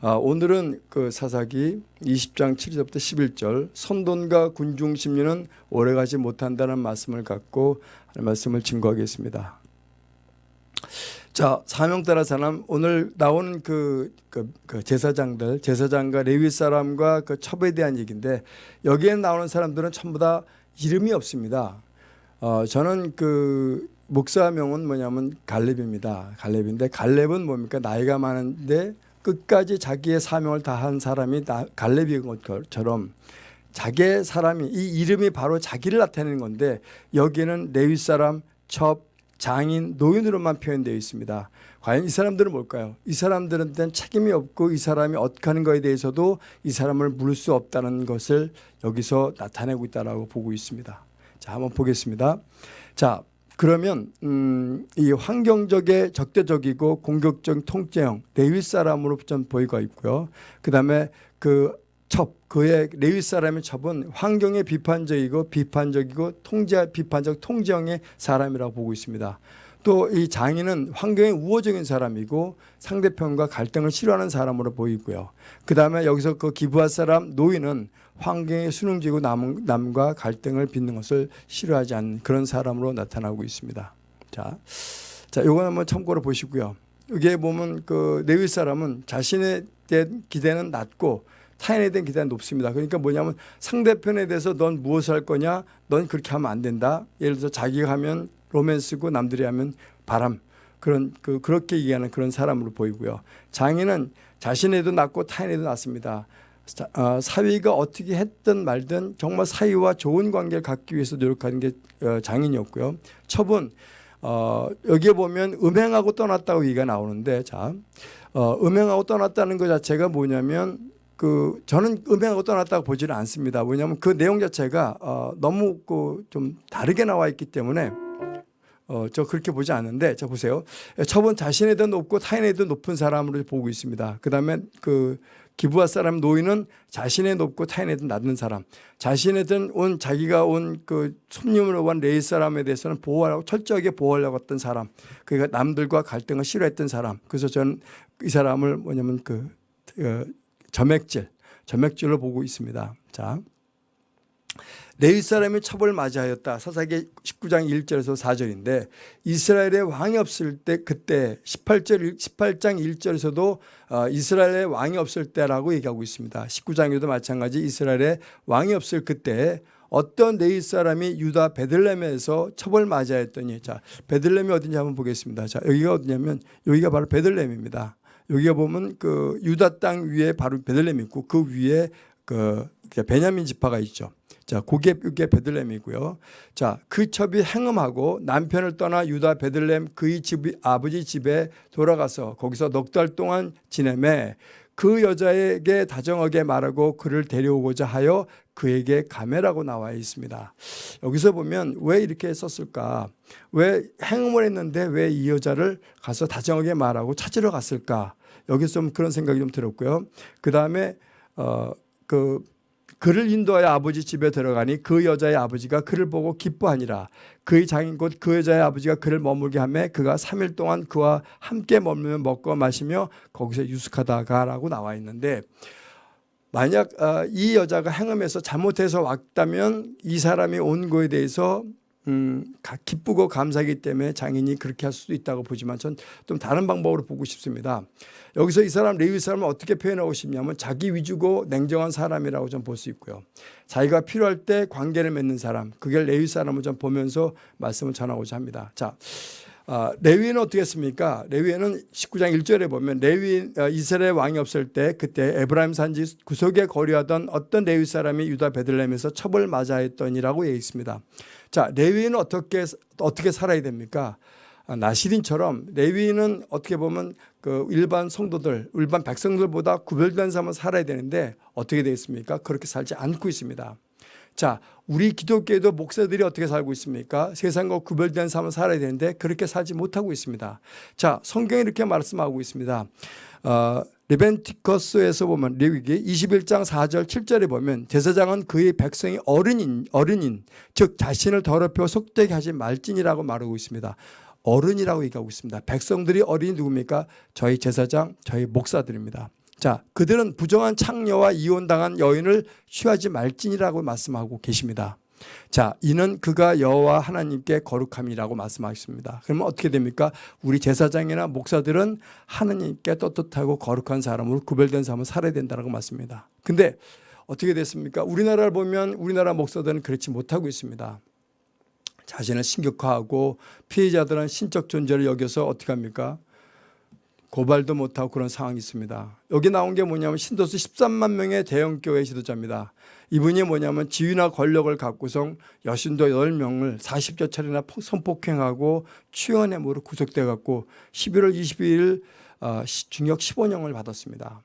아, 오늘은 그 사사기 20장 7절부터 11절 선돈과 군중 심리는 오래가지 못한다는 말씀을 갖고 말씀을 증거하겠습니다. 자 사명 따라 사람 오늘 나오는 그, 그, 그 제사장들 제사장과 레위 사람과 그 첩에 대한 얘기인데 여기에 나오는 사람들은 전부 다 이름이 없습니다. 어, 저는 그 목사명은 뭐냐면 갈렙입니다. 갈렙인데 갈렙은 뭡니까 나이가 많은데 끝까지 자기의 사명을 다한 사람이 갈렙인 것처럼 자기의 사람이 이 이름이 바로 자기를 나타내는 건데 여기에는 레위 사람, 첩, 장인, 노인으로만 표현되어 있습니다. 과연 이 사람들은 뭘까요? 이 사람들한테는 책임이 없고 이 사람이 어떻게 하는 것에 대해서도 이 사람을 물을 수 없다는 것을 여기서 나타내고 있다고 보고 있습니다. 자, 한번 보겠습니다. 자, 그러면 음, 이 환경적에 적대적이고 공격적 통제형 레위 사람으로 좀 보이고 있고요. 그다음에 그 첩, 그의 레위 사람의 첩은 환경에 비판적이고 비판적이고 통제 비판적 통제형의 사람이라고 보고 있습니다. 또 이 장인은 환경에 우호적인 사람이고 상대편과 갈등을 싫어하는 사람으로 보이고요. 그 다음에 여기서 그 기부할 사람 노인은 환경에 순응지고 남, 남과 갈등을 빚는 것을 싫어하지 않는 그런 사람으로 나타나고 있습니다. 자, 자, 요거 한번 참고로 보시고요. 여기에 보면 그 레위 사람은 자신에 대한 기대는 낮고 타인에 대한 기대는 높습니다. 그러니까 뭐냐면 상대편에 대해서 넌 무엇을 할 거냐? 넌 그렇게 하면 안 된다. 예를 들어서 자기가 하면 로맨스고 남들이 하면 바람. 그런 그 그렇게 얘기하는 그런 사람으로 보이고요. 장인은 자신에도 낮고 타인에도 낮습니다. 어, 사위가 어떻게 했든 말든 정말 사위와 좋은 관계를 갖기 위해서 노력하는 게 어, 장인이었고요. 첩은 어, 여기에 보면 음행하고 떠났다고 얘기가 나오는데 자 어, 음행하고 떠났다는 것 자체가 뭐냐면 그 저는 음행하고 떠났다고 보지는 않습니다. 왜냐하면 그 내용 자체가 어, 너무 그좀 다르게 나와 있기 때문에 어, 저 그렇게 보지 않는데 자 보세요. 첩은 자신에도 높고 타인에도 높은 사람으로 보고 있습니다. 그다음에 그 기부할 사람 노인은 자신의 높고 타인에든 낮은 사람. 자신에 든 온 자기가 온그 손님으로 온 레이 사람에 대해서는 보호하려고 철저하게 보호하려고 했던 사람. 그러니까 남들과 갈등을 싫어했던 사람. 그래서 저는 이 사람을 뭐냐면 그 어, 점액질 점액질로 보고 있습니다. 자 레위 사람이 첩을 맞이하였다. 사사기 19장 1절에서 4절인데 이스라엘의 왕이 없을 때 그때 18절 18장 1절에서도 어, 이스라엘의 왕이 없을 때라고 얘기하고 있습니다. 19장에도 마찬가지 이스라엘의 왕이 없을 그때 어떤 레위 사람이 유다 베들레헴에서 첩을 맞이하였더니 자 베들레헴이 어딘지 한번 보겠습니다. 자 여기가 어디냐면 여기가 바로 베들레헴입니다. 여기가 보면 그 유다 땅 위에 바로 베들레헴이 있고 그 위에 그 베냐민 지파가 있죠. 자, 고개 뼈게 베들렘이고요. 자, 그 첩이 행음하고 남편을 떠나 유다 베들렘 그의 집 아버지 집에 돌아가서 거기서 넉 달 동안 지내매 그 여자에게 다정하게 말하고 그를 데려오고자 하여 그에게 가매라고 나와 있습니다. 여기서 보면 왜 이렇게 썼을까? 왜 행음을 했는데 왜 이 여자를 가서 다정하게 말하고 찾으러 갔을까? 여기서 좀 그런 생각이 좀 들었고요. 그 다음에 어그 그를 인도하여 아버지 집에 들어가니 그 여자의 아버지가 그를 보고 기뻐하니라. 그의 장인 곧 그 여자의 아버지가 그를 머물게 하매 그가 3일 동안 그와 함께 머물며 먹고 마시며 거기서 유숙하다가라고 나와 있는데 만약 어, 이 여자가 행음해서 잘못해서 왔다면 이 사람이 온 거에 대해서 음, 기쁘고 감사하기 때문에 장인이 그렇게 할 수도 있다고 보지만 전 좀 다른 방법으로 보고 싶습니다. 여기서 이 사람 레위 사람을 어떻게 표현하고 싶냐면 자기 위주고 냉정한 사람이라고 좀 볼 수 있고요. 자기가 필요할 때 관계를 맺는 사람 그게 레위 사람을 좀 보면서 말씀을 전하고자 합니다. 자, 어, 레위는 어떻게 했습니까? 레위는 19장 1절에 보면 레위 어, 이스라엘 왕이 없을 때 그때 에브라임 산지 구석에 거류하던 어떤 레위 사람이 유다 베들레헴에서 첩을 맞아 했더니라고 얘기 있습니다. 자, 레위는 어떻게 어떻게 살아야 됩니까? 아, 나시린처럼 레위는 어떻게 보면 그 일반 성도들, 일반 백성들보다 구별된 삶을 살아야 되는데 어떻게 되어 있습니까? 그렇게 살지 않고 있습니다. 자, 우리 기독교에도 목사들이 어떻게 살고 있습니까? 세상과 구별된 삶을 살아야 되는데 그렇게 살지 못하고 있습니다. 자, 성경이 이렇게 말씀하고 있습니다. 어, 레벤티커스에서 보면 레위기 21장 4절 7절에 보면 제사장은 그의 백성이 어른인 어른인 즉 자신을 더럽혀 속되게 하지 말지니라고 말하고 있습니다. 어른이라고 얘기하고 있습니다. 백성들이 어린이 누굽니까? 저희 제사장, 저희 목사들입니다. 자, 그들은 부정한 창녀와 이혼당한 여인을 취하지 말지니라고 말씀하고 계십니다. 자, 이는 그가 여호와 하나님께 거룩함이라고 말씀하셨습니다. 그러면 어떻게 됩니까? 우리 제사장이나 목사들은 하나님께 떳떳하고 거룩한 사람으로 구별된 사람을 살아야 된다고 말씀입니다. 근데 어떻게 됐습니까? 우리나라를 보면 우리나라 목사들은 그렇지 못하고 있습니다. 자신을 신격화하고 피해자들은 신적 존재를 여겨서 어떻게 합니까? 고발도 못하고 그런 상황이 있습니다. 여기 나온 게 뭐냐면 신도수 13만 명의 대형 교회 지도자입니다. 이분이 뭐냐면 지위나 권력을 갖고서 여신도 10명을 40여 차례나 성폭행하고 취원해으로 구속돼 갖고 11월 22일 어, 중역 15년을 받았습니다.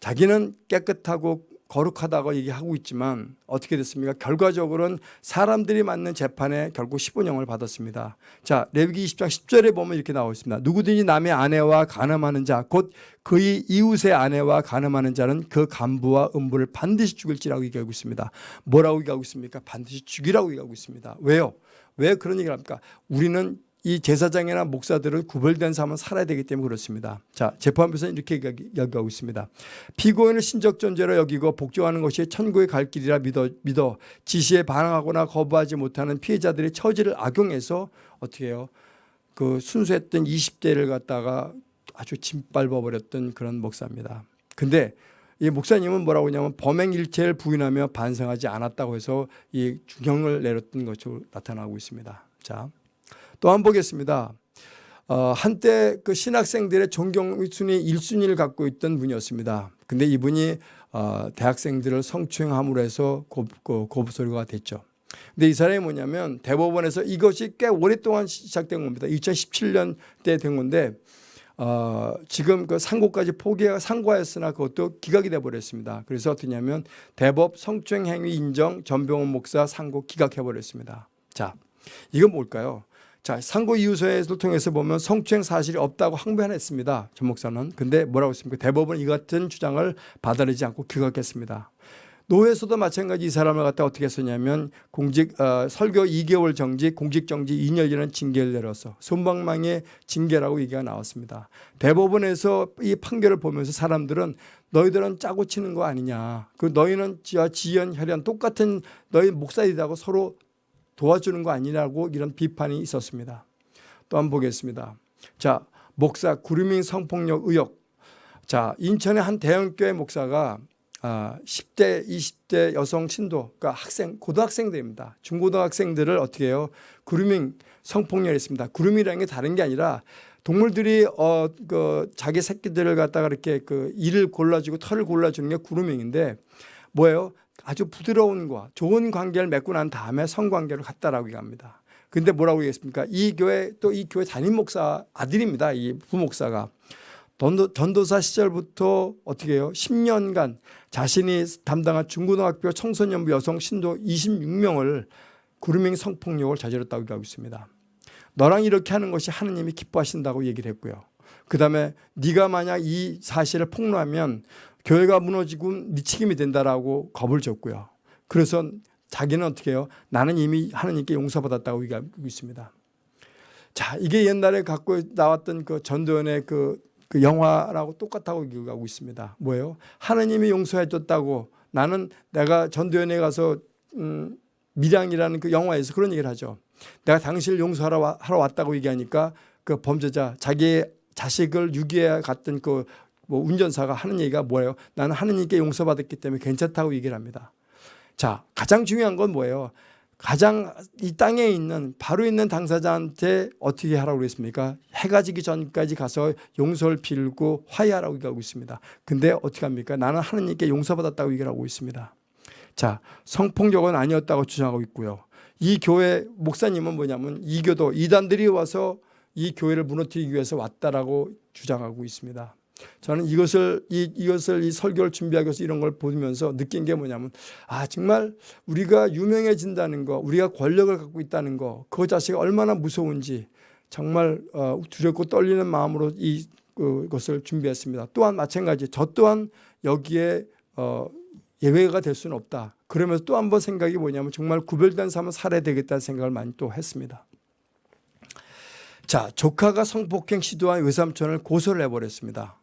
자기는 깨끗하고 거룩하다고 얘기하고 있지만 어떻게 됐습니까? 결과적으로는 사람들이 맞는 재판에 결국 15년을 받았습니다. 자, 레위기 20장 10절에 보면 이렇게 나와 있습니다. 누구든지 남의 아내와 간음하는 자, 곧 그의 이웃의 아내와 간음하는 자는 그 간부와 음부를 반드시 죽일지라고 얘기하고 있습니다. 뭐라고 얘기하고 있습니까? 반드시 죽이라고 얘기하고 있습니다. 왜요? 왜 그런 얘기를 합니까? 우리는 이 제사장이나 목사들을 구별된 삶을 살아야 되기 때문에 그렇습니다. 자, 재판부에서는 이렇게 얘기하고 있습니다. 피고인을 신적 존재로 여기고 복종하는 것이 천국의 갈 길이라 믿어, 믿어 지시에 반항하거나 거부하지 못하는 피해자들의 처지를 악용해서 어떻게 해요? 그 순수했던 20대를 갖다가 아주 짓밟아 버렸던 그런 목사입니다. 근데 이 목사님은 뭐라고 하냐면 범행 일체를 부인하며 반성하지 않았다고 해서 이 중형을 내렸던 것으로 나타나고 있습니다. 자. 또 한 번 보겠습니다. 어, 한때 그 신학생들의 존경 순위 1순위를 갖고 있던 분이었습니다. 근데 이분이 어, 대학생들을 성추행함으로 해서 고, 고, 고소리가 됐죠. 근데 이 사람이 뭐냐면 대법원에서 이것이 꽤 오랫동안 시작된 겁니다. 2017년 때 된 건데 어, 지금 그 상고까지 포기 상고하였으나 그것도 기각이 돼 버렸습니다. 그래서 어떠냐면 대법 성추행 행위 인정 전병원 목사 상고 기각해 버렸습니다. 자, 이건 뭘까요? 자, 상고 이유서를 통해서 보면 성추행 사실이 없다고 항변했습니다. 전 목사는. 근데 뭐라고 했습니까? 대법원 이 같은 주장을 받아들이지 않고 기각했습니다. 노회에서도 마찬가지 이 사람을 갖다 어떻게 했었냐면 공직 어, 설교 2개월 정지, 공직 정지 2년이라는 징계를 내려서 손방망의 징계라고 얘기가 나왔습니다. 대법원에서 이 판결을 보면서 사람들은 너희들은 짜고 치는 거 아니냐. 그 너희는 지연, 혈연 똑같은 너희 목사이다고 서로 도와주는 거 아니냐고 이런 비판이 있었습니다. 또 한번 보겠습니다. 자, 목사 구루밍 성폭력 의혹. 자, 인천의 한 대형교회 목사가 아, 10대, 20대 여성 신도, 그러니까 학생, 고등학생들입니다. 중고등학생들을 어떻게 해요? 구루밍 성폭력을 했습니다. 구루밍이라는 게 다른 게 아니라 동물들이 어, 그 자기 새끼들을 갖다가 이렇게 그 이를 골라주고 털을 골라주는 게 구루밍인데 뭐예요? 아주 부드러운 과 좋은 관계를 맺고 난 다음에 성관계로 갔다라고 얘기합니다. 근데 뭐라고 얘기했습니까? 이 교회 또 이 교회 담임 목사 아들입니다. 이 부목사가 전도, 전도사 시절부터 어떻게 해요? 10년간 자신이 담당한 중고등학교 청소년부 여성 신도 26명을 구루밍 성폭력을 저질렀다고 얘기하고 있습니다. 너랑 이렇게 하는 것이 하느님이 기뻐하신다고 얘기를 했고요. 그 다음에 네가 만약 이 사실을 폭로하면 교회가 무너지고 네 책임이 된다라고 겁을 줬고요. 그래서 자기는 어떻게 해요? 나는 이미 하나님께 용서받았다고 얘기하고 있습니다. 자, 이게 옛날에 갖고 나왔던 그 전도연의 그, 그 영화라고 똑같다고 얘기하고 있습니다. 뭐예요? 하나님이 용서해 줬다고 나는 내가 전도연에 가서 음, 미량이라는 그 영화에서 그런 얘기를 하죠. 내가 당신을 용서하러 하러 왔다고 얘기하니까 그 범죄자 자기의 자식을 유기해 갔던 그 뭐 운전사가 하는 얘기가 뭐예요? 나는 하느님께 용서받았기 때문에 괜찮다고 얘기를 합니다. 자, 가장 중요한 건 뭐예요? 가장 이 땅에 있는 바로 있는 당사자한테 어떻게 하라고 그랬습니까? 해가 지기 전까지 가서 용서를 빌고 화해하라고 얘기하고 있습니다. 근데 어떻게 합니까? 나는 하느님께 용서받았다고 얘기를 하고 있습니다. 자, 성폭력은 아니었다고 주장하고 있고요. 이 교회 목사님은 뭐냐면 이교도 이단들이 와서 이 교회를 무너뜨리기 위해서 왔다라고 주장하고 있습니다. 저는 이것을 이, 이것을 이 설교를 준비하기 위해서 이런 걸 보면서 느낀 게 뭐냐면 아 정말 우리가 유명해진다는 거 우리가 권력을 갖고 있다는 거 그거 자체가 얼마나 무서운지 정말 어, 두렵고 떨리는 마음으로 이 그, 것을 준비했습니다. 또한 마찬가지 저 또한 여기에 어, 예외가 될 수는 없다. 그러면서 또 한 번 생각이 뭐냐면 정말 구별된 삶을 살아야 되겠다는 생각을 많이 또 했습니다. 자 조카가 성폭행 시도한 외삼촌을 고소를 해버렸습니다.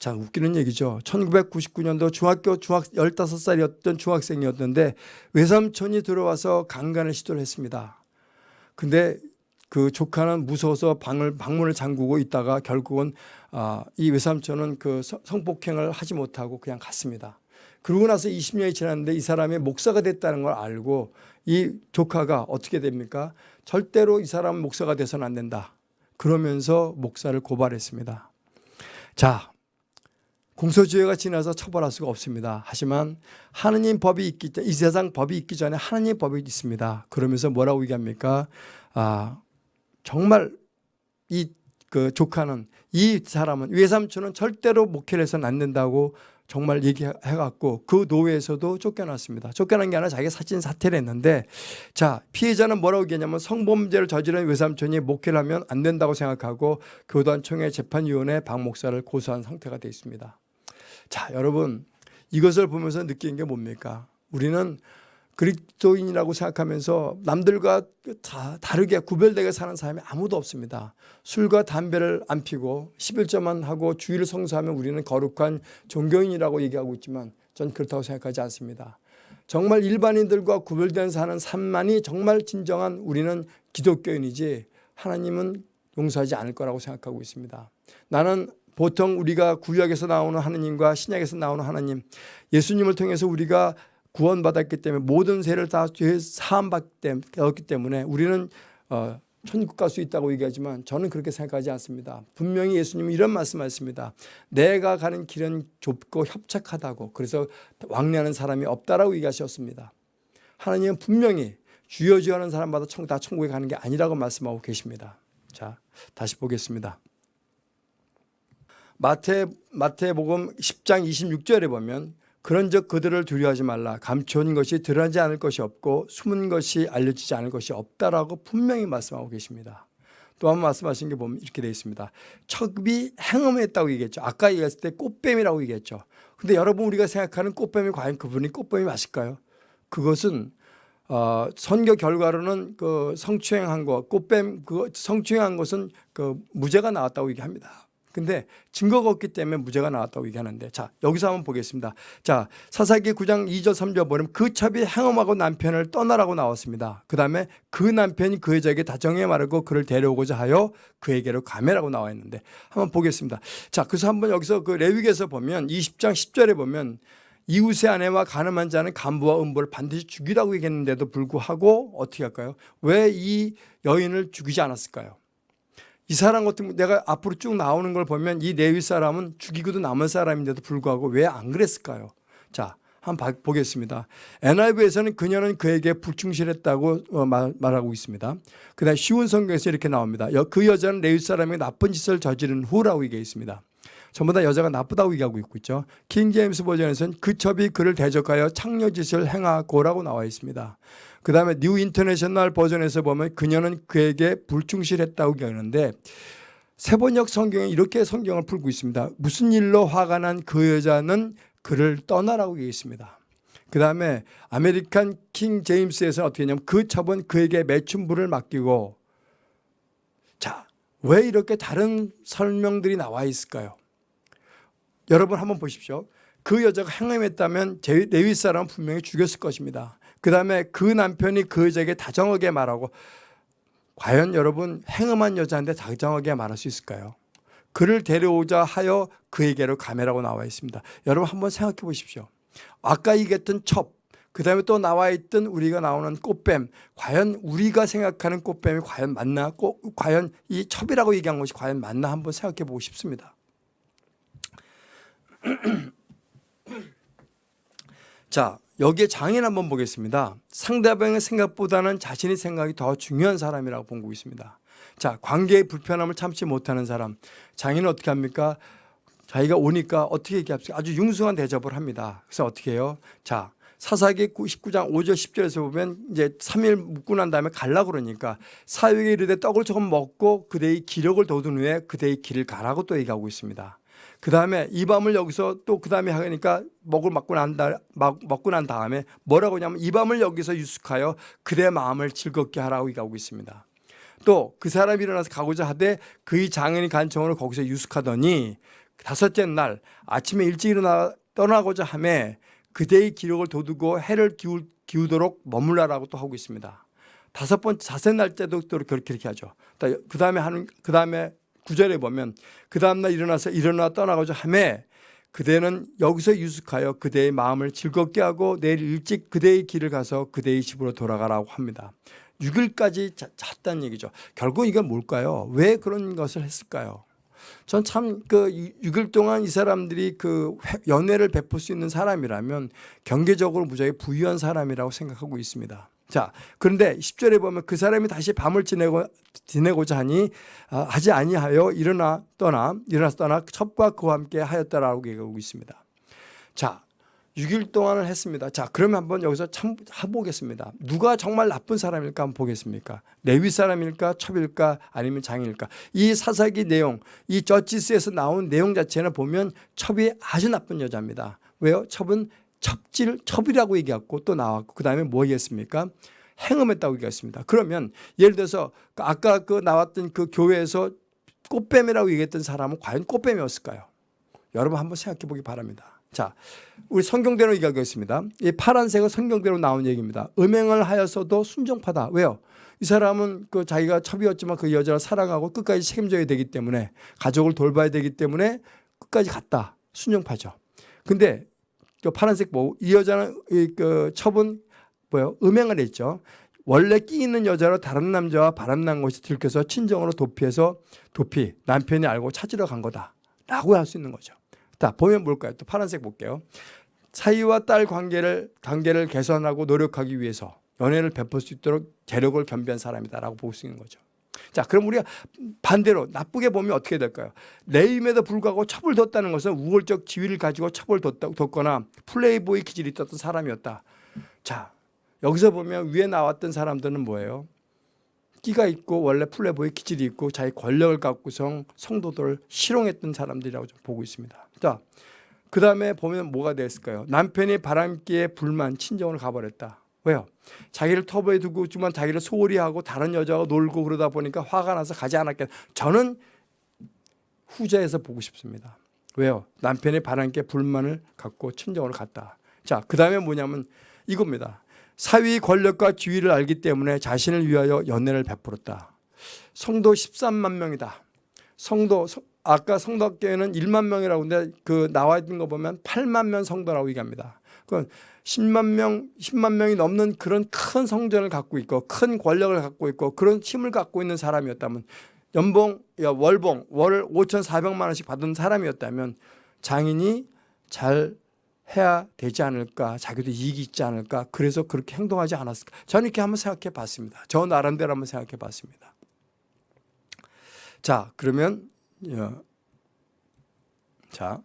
자, 웃기는 얘기죠. 1999년도 중학교 중학 15살이었던 중학생이었는데 외삼촌이 들어와서 강간을 시도를 했습니다. 근데 그 조카는 무서워서 방을 방문을 잠그고 있다가 결국은 아, 이 외삼촌은 그 성- 성폭행을 하지 못하고 그냥 갔습니다. 그러고 나서 20년이 지났는데 이 사람이 목사가 됐다는 걸 알고 이 조카가 어떻게 됩니까? 절대로 이 사람 목사가 돼서는 안 된다. 그러면서 목사를 고발했습니다. 자, 공소주의가 지나서 처벌할 수가 없습니다. 하지만 하느님 법이 있기 이 세상 법이 있기 전에 하느님 법이 있습니다. 그러면서 뭐라고 얘기합니까? 아, 정말 이 그 조카는 이 사람은 외삼촌은 절대로 목회를 해서는 안 된다고 정말 얘기해갖고 그 노예에서도 쫓겨났습니다. 쫓겨난 게 아니라 자기가 사진 사퇴를 했는데 자 피해자는 뭐라고 얘기하냐면 성범죄를 저지른 외삼촌이 목회를 하면 안 된다고 생각하고 교단총회 재판위원회 박 목사를 고소한 상태가 되어 있습니다. 자 여러분 이것을 보면서 느낀 게 뭡니까? 우리는 그리스도인이라고 생각하면서 남들과 다 다르게 구별되게 사는 사람이 아무도 없습니다. 술과 담배를 안 피고 11조만 하고 주의를 성수하면 우리는 거룩한 종교인이라고 얘기하고 있지만 전 그렇다고 생각하지 않습니다. 정말 일반인들과 구별된 사는 삶만이 정말 진정한 우리는 기독교인이지 하나님은 용서하지 않을 거라고 생각하고 있습니다. 나는 보통 우리가 구약에서 나오는 하나님과 신약에서 나오는 하나님 예수님을 통해서 우리가 구원받았기 때문에 모든 죄를 다죄 사함받기 때문에 우리는 어, 천국 갈 수 있다고 얘기하지만 저는 그렇게 생각하지 않습니다. 분명히 예수님은 이런 말씀하셨습니다. 내가 가는 길은 좁고 협착하다고 그래서 왕래하는 사람이 없다라고 얘기하셨습니다. 하나님은 분명히 주여 주여 하는 사람마다 천, 다 천국에 가는 게 아니라고 말씀하고 계십니다. 자, 다시 보겠습니다. 마태 마태복음 10장 26절에 보면 그런즉 그들을 두려워하지 말라 감춰진 것이 드러나지 않을 것이 없고 숨은 것이 알려지지 않을 것이 없다라고 분명히 말씀하고 계십니다. 또한번 말씀하신 게 보면 이렇게 되어 있습니다. 척비 행음했다고 얘기했죠. 아까 얘기했을 때 꽃뱀이라고 얘기했죠. 근데 여러분 우리가 생각하는 꽃뱀이 과연 그분이 꽃뱀이 맞을까요? 그것은 어, 선교 결과로는 그 성추행한 거, 꽃뱀 그 성추행한 것은 그 무죄가 나왔다고 얘기합니다. 근데 증거가 없기 때문에 무죄가 나왔다고 얘기하는데 자 여기서 한번 보겠습니다. 자 사사기 9장 2절 3절 보면 그 첩이 행엄하고 남편을 떠나라고 나왔습니다. 그 다음에 그 남편이 그 여자에게 다정해 말하고 그를 데려오고자 하여 그에게로 가매라고 나와 있는데 한번 보겠습니다. 자 그래서 한번 여기서 그 레위기에서 보면 20장 10절에 보면 이웃의 아내와 가늠한 자는 간부와 음부를 반드시 죽이라고 얘기했는데도 불구하고 어떻게 할까요? 왜 이 여인을 죽이지 않았을까요? 이 사람 같은 내가 앞으로 쭉 나오는 걸 보면 이 레위 사람은 죽이고도 남은 사람인데도 불구하고 왜 안 그랬을까요? 자, 한번 보겠습니다. NIV에서는 그녀는 그에게 불충실했다고 어, 말하고 있습니다. 그다음 쉬운 성경에서 이렇게 나옵니다. 그 여자는 레위 사람이 나쁜 짓을 저지른 후라고 얘기해 있습니다. 전부 다 여자가 나쁘다고 얘기하고 있고 있죠. 킹 제임스 버전에서는 그 첩이 그를 대적하여 창녀짓을 행하고라고 나와 있습니다. 그 다음에 New International Version에서 보면 그녀는 그에게 불충실했다고 얘기하는데 새번역 성경에 이렇게 성경을 풀고 있습니다. 무슨 일로 화가 난 그 여자는 그를 떠나라고 얘기했습니다. 그 다음에 American King James에서 어떻게 했냐면 그 첩은 그에게 매춘부를 맡기고 자, 왜 이렇게 다른 설명들이 나와 있을까요? 여러분 한번 보십시오. 그 여자가 행함했다면 레위 사람은 분명히 죽였을 것입니다. 그 다음에 그 남편이 그 여자에게 다정하게 말하고 과연 여러분 행음한 여자한테 다정하게 말할 수 있을까요? 그를 데려오자 하여 그에게로 가매라고 나와 있습니다. 여러분 한번 생각해 보십시오. 아까 얘기했던 첩, 그 다음에 또 나와 있던 우리가 나오는 꽃뱀, 과연 우리가 생각하는 꽃뱀이 과연 맞나? 꽃, 과연 이 첩이라고 얘기한 것이 과연 맞나? 한번 생각해 보고 싶습니다. 자, 여기에 장애를 한번 보겠습니다. 상대방의 생각보다는 자신의 생각이 더 중요한 사람이라고 보고 있습니다. 자, 관계의 불편함을 참지 못하는 사람. 장애는 어떻게 합니까? 자기가 오니까 어떻게 얘기합니까? 아주 융숭한 대접을 합니다. 그래서 어떻게 해요? 자, 사사기 19장 5절 10절에서 보면 이제 3일 묵고 난 다음에 갈라 그러니까 사육에 이르되 떡을 조금 먹고 그대의 기력을 돋은 후에 그대의 길을 가라고 또 얘기하고 있습니다. 그 다음에 이 밤을 여기서 또 그 다음에 하니까 먹을 먹고 난, 다, 먹고 난 다음에 뭐라고 하냐면 이 밤을 여기서 유숙하여 그대 마음을 즐겁게 하라고 얘기하고 있습니다. 또 그 사람이 일어나서 가고자 하되 그의 장인이 간청으로 거기서 유숙하더니 다섯째 날 아침에 일찍 일어나 떠나고자 하매 그대의 기록을 돋우고 해를 기울, 기우도록 머물라라고 또 하고 있습니다. 다섯 번째 자세 날짜도 또 그렇게 이렇게 하죠. 그 다음에 하는 그 다음에 구절에 보면 그 다음 날 일어나서 일어나 떠나고자 하매 그대는 여기서 유숙하여 그대의 마음을 즐겁게 하고 내일 일찍 그대의 길을 가서 그대의 집으로 돌아가라고 합니다. 6일까지 잤다는 얘기죠. 결국 이건 뭘까요? 왜 그런 것을 했을까요? 전 참 그 6일 동안 이 사람들이 그 연애를 베풀 수 있는 사람이라면 경제적으로 무지하게 부유한 사람이라고 생각하고 있습니다. 자, 그런데 10절에 보면 그 사람이 다시 밤을 지내고, 지내고자 하니, 아, 하지 아니하여 일어나 떠나, 일어나서 떠나 첩과 그와 함께 하였다라고 얘기하고 있습니다. 자, 6일 동안을 했습니다. 자, 그러면 한번 여기서 참 해보겠습니다. 누가 정말 나쁜 사람일까 한번 보겠습니까? 레위 사람일까? 첩일까? 아니면 장일까? 이 사사기 내용, 이 저지스에서 나온 내용 자체는 보면 첩이 아주 나쁜 여자입니다. 왜요? 첩은 첩질, 첩이라고 얘기했고 또 나왔고 그 다음에 뭐 얘기했습니까? 행음했다고 얘기했습니다. 그러면 예를 들어서 아까 그 나왔던 그 교회에서 꽃뱀이라고 얘기했던 사람은 과연 꽃뱀이었을까요? 여러분 한번 생각해 보기 바랍니다. 자, 우리 성경대로 얘기하겠습니다. 이 파란색은 성경대로 나온 얘기입니다. 음행을 하여서도 순종파다. 왜요? 이 사람은 그 자기가 첩이었지만 그 여자를 사랑하고 끝까지 책임져야 되기 때문에 가족을 돌봐야 되기 때문에 끝까지 갔다. 순종파죠. 근데 그 파란색 뭐이 여자는 그 첩은 뭐요? 음행을 했죠. 원래 끼 있는 여자로 다른 남자와 바람난 것이 들켜서 친정으로 도피해서 도피 남편이 알고 찾으러 간 거다라고 할 수 있는 거죠. 자 보면 뭘까요? 또 파란색 볼게요. 사위와 딸 관계를 관계를 개선하고 노력하기 위해서 연애를 베풀 수 있도록 재력을 겸비한 사람이다라고 볼 수 있는 거죠. 자, 그럼 우리가 반대로 나쁘게 보면 어떻게 될까요? 레임에도 불구하고 첩을 뒀다는 것은 우월적 지위를 가지고 첩을 뒀거나 플레이보이 기질이 있었던 사람이었다. 자, 여기서 보면 위에 나왔던 사람들은 뭐예요? 끼가 있고 원래 플레이보이 기질이 있고 자기 권력을 갖고서 성도들을 실용했던 사람들이라고 좀 보고 있습니다. 자, 그 다음에 보면 뭐가 됐을까요? 남편이 바람기에 불만 친정으로 가버렸다. 왜요? 자기를 터부에 두고 있지만 자기를 소홀히 하고 다른 여자와 놀고 그러다 보니까 화가 나서 가지 않았겠 저는 후자에서 보고 싶습니다. 왜요? 남편의 바람께 불만을 갖고 친정으로 갔다. 자, 그 다음에 뭐냐면 이겁니다. 사위 권력과 지위를 알기 때문에 자신을 위하여 연애를 베풀었다. 성도 13만 명이다. 성도 아까 성도학교에는 1만 명이라고 하는데 그 나와 있는 거 보면 8만 명 성도라고 얘기합니다. 그 10만 명, 10만 명이 넘는 그런 큰 성전을 갖고 있고 큰 권력을 갖고 있고 그런 힘을 갖고 있는 사람이었다면 연봉, 월봉, 월 5,400만 원씩 받은 사람이었다면 장인이 잘 해야 되지 않을까 자기도 이익이 있지 않을까 그래서 그렇게 행동하지 않았을까. 저는 이렇게 한번 생각해 봤습니다. 저 나름대로 한번 생각해 봤습니다. 자 그러면 자,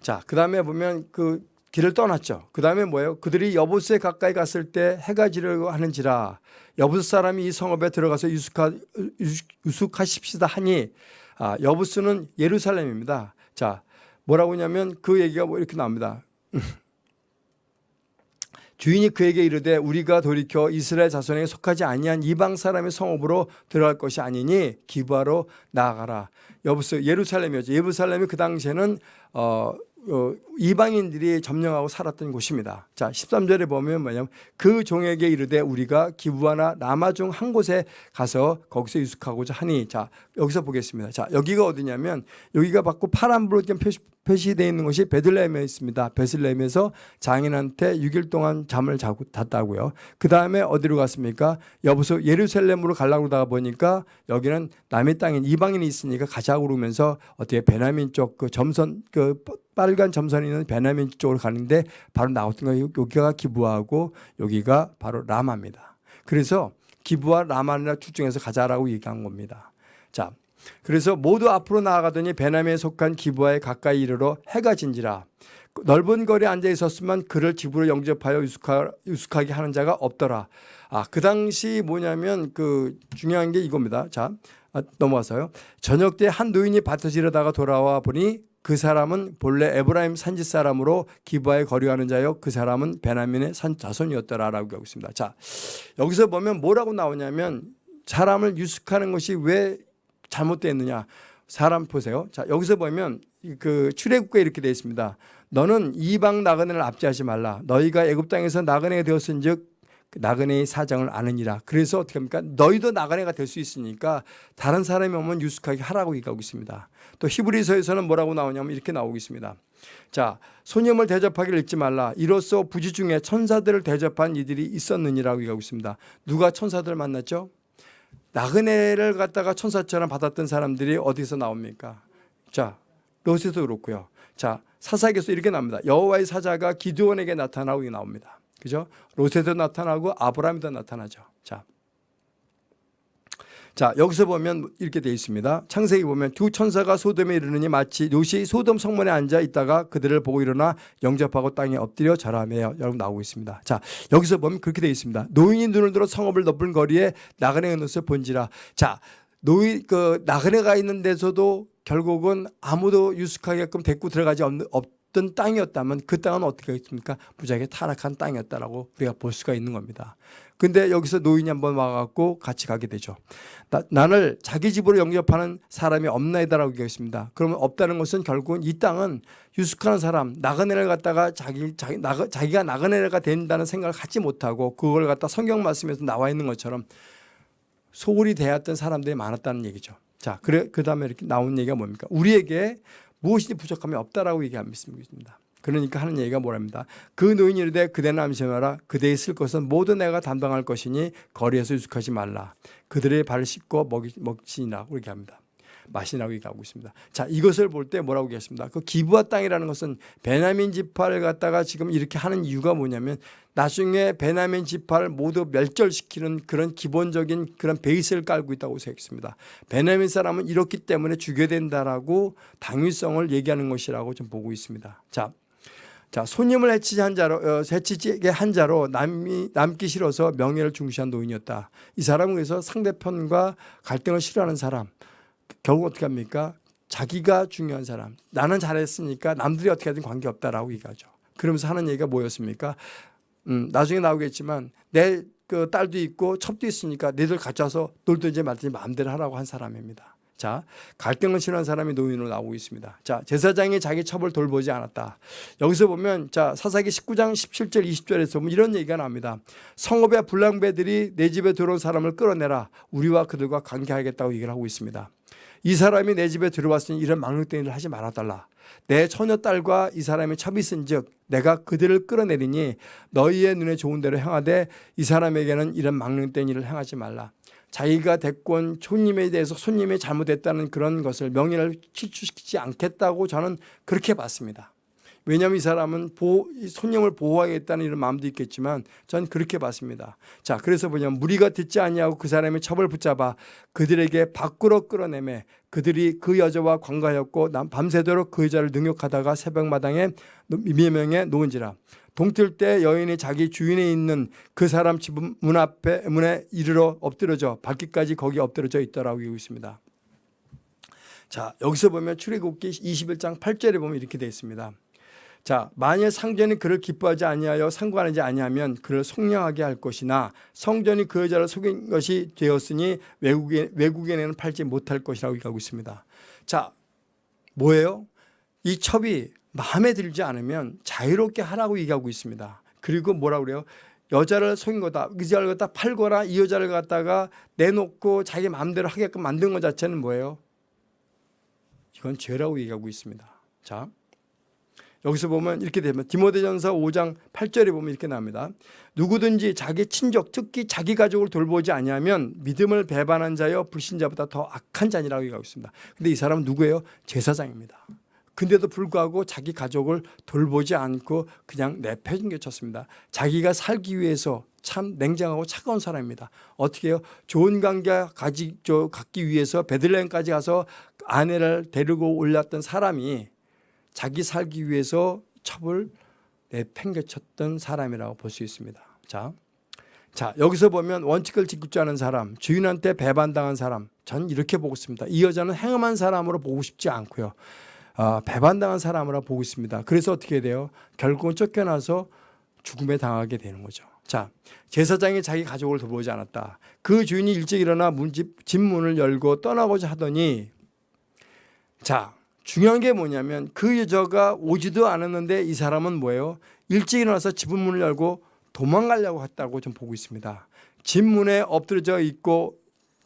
자, 그 다음에 보면 그 길을 떠났죠. 그 다음에 뭐예요? 그들이 여부스에 가까이 갔을 때 해가 지려고 하는지라 여부스 사람이 이 성읍에 들어가서 유숙하, 유숙 하십시다 하니 아, 여부스는 예루살렘입니다. 자, 뭐라고 하냐면 그 얘기가 뭐 이렇게 나옵니다. 주인이 그에게 이르되 우리가 돌이켜 이스라엘 자손에게 속하지 아니한 이방 사람의 성읍으로 들어갈 것이 아니니 기부하러 나아가라. 여부스 예루살렘이었죠. 예루살렘이 그 당시에는 어, 어, 이방인들이 점령하고 살았던 곳입니다. 자, 13절에 보면 뭐냐면 그 종에게 이르되 우리가 기부하나 남아 중 한 곳에 가서 거기서 유숙하고자 하니 자, 여기서 보겠습니다. 자, 여기가 어디냐면 여기가 받고 파란불로 표시, 표시되어 있는 것이 베들레헴에 있습니다. 베들레헴에서 장인한테 6일 동안 잠을 자고 잤다고요. 그 다음에 어디로 갔습니까? 여보서 예루살렘으로 가려고 그러다가 보니까 여기는 남의 땅인 이방인이 있으니까 가자고 그러면서 어떻게 베냐민 쪽 그 점선 그 빨간 점선이 있는 베냐민 쪽으로 가는데 바로 나왔던 거예요. 여기가 기부하고 여기가 바로 라마입니다. 그래서 기부와 라마나 둘 중에서 가자라고 얘기한 겁니다. 자, 그래서 모두 앞으로 나아가더니 베나미에 속한 기부하에 가까이 이르러 해가 진지라 넓은 거리에 앉아 있었으면 그를 집으로 영접하여 유숙하, 유숙하게 하는 자가 없더라. 아, 그 당시 뭐냐면 그 중요한 게 이겁니다. 자, 아, 넘어가서요. 저녁 때 한 노인이 밭을 지르다가 돌아와 보니 그 사람은 본래 에브라임 산지 사람으로 기부하에 거류하는 자요. 그 사람은 베나민의 산 자손이었더라라고 하고 있습니다. 자, 여기서 보면 뭐라고 나오냐면 사람을 유숙하는 것이 왜 잘못됐느냐. 사람 보세요. 자, 여기서 보면 그 출애굽에 이렇게 되어 있습니다. 너는 이방 나그네를 압제하지 말라. 너희가 애굽 땅에서 나그네가 되었은즉 그 나그네의 사정을 아느니라. 그래서 어떻게 합니까? 너희도 나그네가 될 수 있으니까 다른 사람이 오면 유숙하게 하라고 얘기하고 있습니다. 또 히브리서에서는 뭐라고 나오냐면 이렇게 나오고 있습니다. 자, 소념을 대접하기를 잊지 말라. 이로써 부지 중에 천사들을 대접한 이들이 있었느니라고 얘기하고 있습니다. 누가 천사들을 만났죠? 나그네를 갖다가 천사처럼 받았던 사람들이 어디서 나옵니까? 자, 롯에도 그렇고요. 자, 사사기에서 이렇게 나옵니다. 여호와의 사자가 기드온에게 나타나고 나옵니다. 그죠? 롯에도 나타나고 아브라함도 나타나죠. 자. 자, 여기서 보면 이렇게 되어 있습니다. 창세기 보면 두 천사가 소돔에 이르느니 마치 롯이 소돔 성문에 앉아 있다가 그들을 보고 일어나 영접하고 땅에 엎드려 절하며 여러분 나오고 있습니다. 자, 여기서 보면 그렇게 되어 있습니다. 노인이 눈을 들어 성읍을 덮은 거리에 나그네가 눈을 본지라. 자, 노인 그 나그네가 있는 데서도 결국은 아무도 유숙하게끔 데리고 들어가지 없는 없 던 땅이었다면 그 땅은 어떻게 했습니까? 무지하게 타락한 땅이었다라고 우리가 볼 수가 있는 겁니다. 근데 여기서 노인이 한번 와갖고 같이 가게 되죠. 나, 나를 자기 집으로 영접하는 사람이 없나이다라고 얘기했습니다. 그러면 없다는 것은 결국은 이 땅은 유숙하는 사람, 나그네를 갖다가 자기, 자기, 나가, 자기가 나그네가 된다는 생각을 갖지 못하고 그걸 갖다 성경 말씀에서 나와 있는 것처럼 소홀히 대했던 사람들이 많았다는 얘기죠. 자, 그래, 그 다음에 이렇게 나온 얘기가 뭡니까? 우리에게 무엇이 부족함이 없다라고 얘기하고 있습니다. 그러니까 하는 얘기가 뭐랍니다. 그 노인이 이르되 그대는 암시하라 그대의 쓸 것은 모두 내가 담당할 것이니 거리에서 유숙하지 말라. 그들의 발을 씻고 먹이, 먹지니라 그렇게 합니다. 마시라고 얘기하고 있습니다. 자 이것을 볼 때 뭐라고 얘기했습니다. 그 기부와 땅이라는 것은 베냐민 지파를 갖다가 지금 이렇게 하는 이유가 뭐냐면 나중에 베냐민 지파를 모두 멸절시키는 그런 기본적인 그런 베이스를 깔고 있다고 생각했습니다. 베냐민 사람은 이렇기 때문에 죽여야 된다라고 당위성을 얘기하는 것이라고 좀 보고 있습니다. 자 자, 손님을 해치지 한 자로, 어, 해치게 한 자로 남이, 남기 싫어서 명예를 중시한 노인이었다. 이 사람은 그래서 상대편과 갈등을 싫어하는 사람. 결국 어떻게 합니까? 자기가 중요한 사람. 나는 잘했으니까 남들이 어떻게 하든 관계없다라고 얘기하죠. 그러면서 하는 얘기가 뭐였습니까? 음, 나중에 나오겠지만 내 그 딸도 있고 첩도 있으니까 너희들 와서 놀든지 말든지 마음대로 하라고 한 사람입니다. 자, 갈등을 싫어하는 사람이 노인으로 나오고 있습니다. 자, 제사장이 자기 첩을 돌보지 않았다. 여기서 보면 자, 사사기 19장 17절 20절에서 보면 이런 얘기가 나옵니다. 성읍의 불량배들이 내 집에 들어온 사람을 끌어내라. 우리와 그들과 관계하겠다고 얘기를 하고 있습니다. 이 사람이 내 집에 들어왔으니 이런 망령된 일을 하지 말아달라. 내 처녀딸과 이 사람이 첩이 쓴즉 내가 그들을 끌어내리니 너희의 눈에 좋은 대로 행하되 이 사람에게는 이런 일을 행하지 말라. 자기가 대권 손님에 대해서 손님이 잘못했다는 그런 것을 명예를 실추시키지 않겠다고 저는 그렇게 봤습니다. 왜냐하면 이 사람은 보호, 손님을 보호하겠다는 이런 마음도 있겠지만 전 그렇게 봤습니다. 자, 그래서 뭐냐면 무리가 듣지 아니하고 그 사람의 첩을 붙잡아 그들에게 밖으로 끌어내매 그들이 그 여자와 관가하였고 밤새도록 그 여자를 능욕하다가 새벽마당에 미명에 놓은지라. 동틀 때 여인이 자기 주인에 있는 그 사람 집 문 앞에 문에 이르러 엎드려져 발길까지 거기 엎드려져 있더라고 하고 있습니다. 자 여기서 보면 출애굽기 21장 8절에 보면 이렇게 되어 있습니다. 자 만일 상전이 그를 기뻐하지 아니하여 상관하지 아니하면 그를 속량하게 할 것이나 성전이 그 여자를 속인 것이 되었으니 외국에, 외국인에는 팔지 못할 것이라고 얘기하고 있습니다. 자 뭐예요? 이 첩이 마음에 들지 않으면 자유롭게 하라고 얘기하고 있습니다. 그리고 뭐라 그래요? 여자를 속인 거다. 그 여자를 갖다 팔거나 이 여자를 갖다가 내놓고 자기 마음대로 하게끔 만든 것 자체는 뭐예요? 이건 죄라고 얘기하고 있습니다. 자, 여기서 보면 이렇게 되면 디모데전서 5장 8절에 보면 이렇게 나옵니다. 누구든지 자기 친족 특히 자기 가족을 돌보지 아니하면 믿음을 배반한 자여 불신자보다 더 악한 자니라고 얘기하고 있습니다. 근데 이 사람은 누구예요? 제사장입니다. 근데도 불구하고 자기 가족을 돌보지 않고 그냥 내팽개쳤습니다. 자기가 살기 위해서 참 냉정하고 차가운 사람입니다. 어떻게 해요? 좋은 관계 가지, 갖기 위해서 베들레헴까지 가서 아내를 데리고 올랐던 사람이 자기 살기 위해서 첩을 내팽개쳤던 사람이라고 볼 수 있습니다. 자, 자 여기서 보면 원칙을 지키지 않은 사람, 주인한테 배반당한 사람, 전 이렇게 보고 있습니다. 이 여자는 행음한 사람으로 보고 싶지 않고요. 어, 배반당한 사람으로 보고 있습니다. 그래서 어떻게 돼요? 결국은 쫓겨나서 죽음에 당하게 되는 거죠. 자, 제사장이 자기 가족을 돌보지 않았다. 그 주인이 일찍 일어나 문집, 집 문을 열고 떠나고자 하더니 자, 중요한 게 뭐냐면 그 여자가 오지도 않았는데 이 사람은 뭐예요? 일찍 일어나서 집은 문을 열고 도망가려고 했다고 좀 보고 있습니다. 집 문에 엎드려져 있고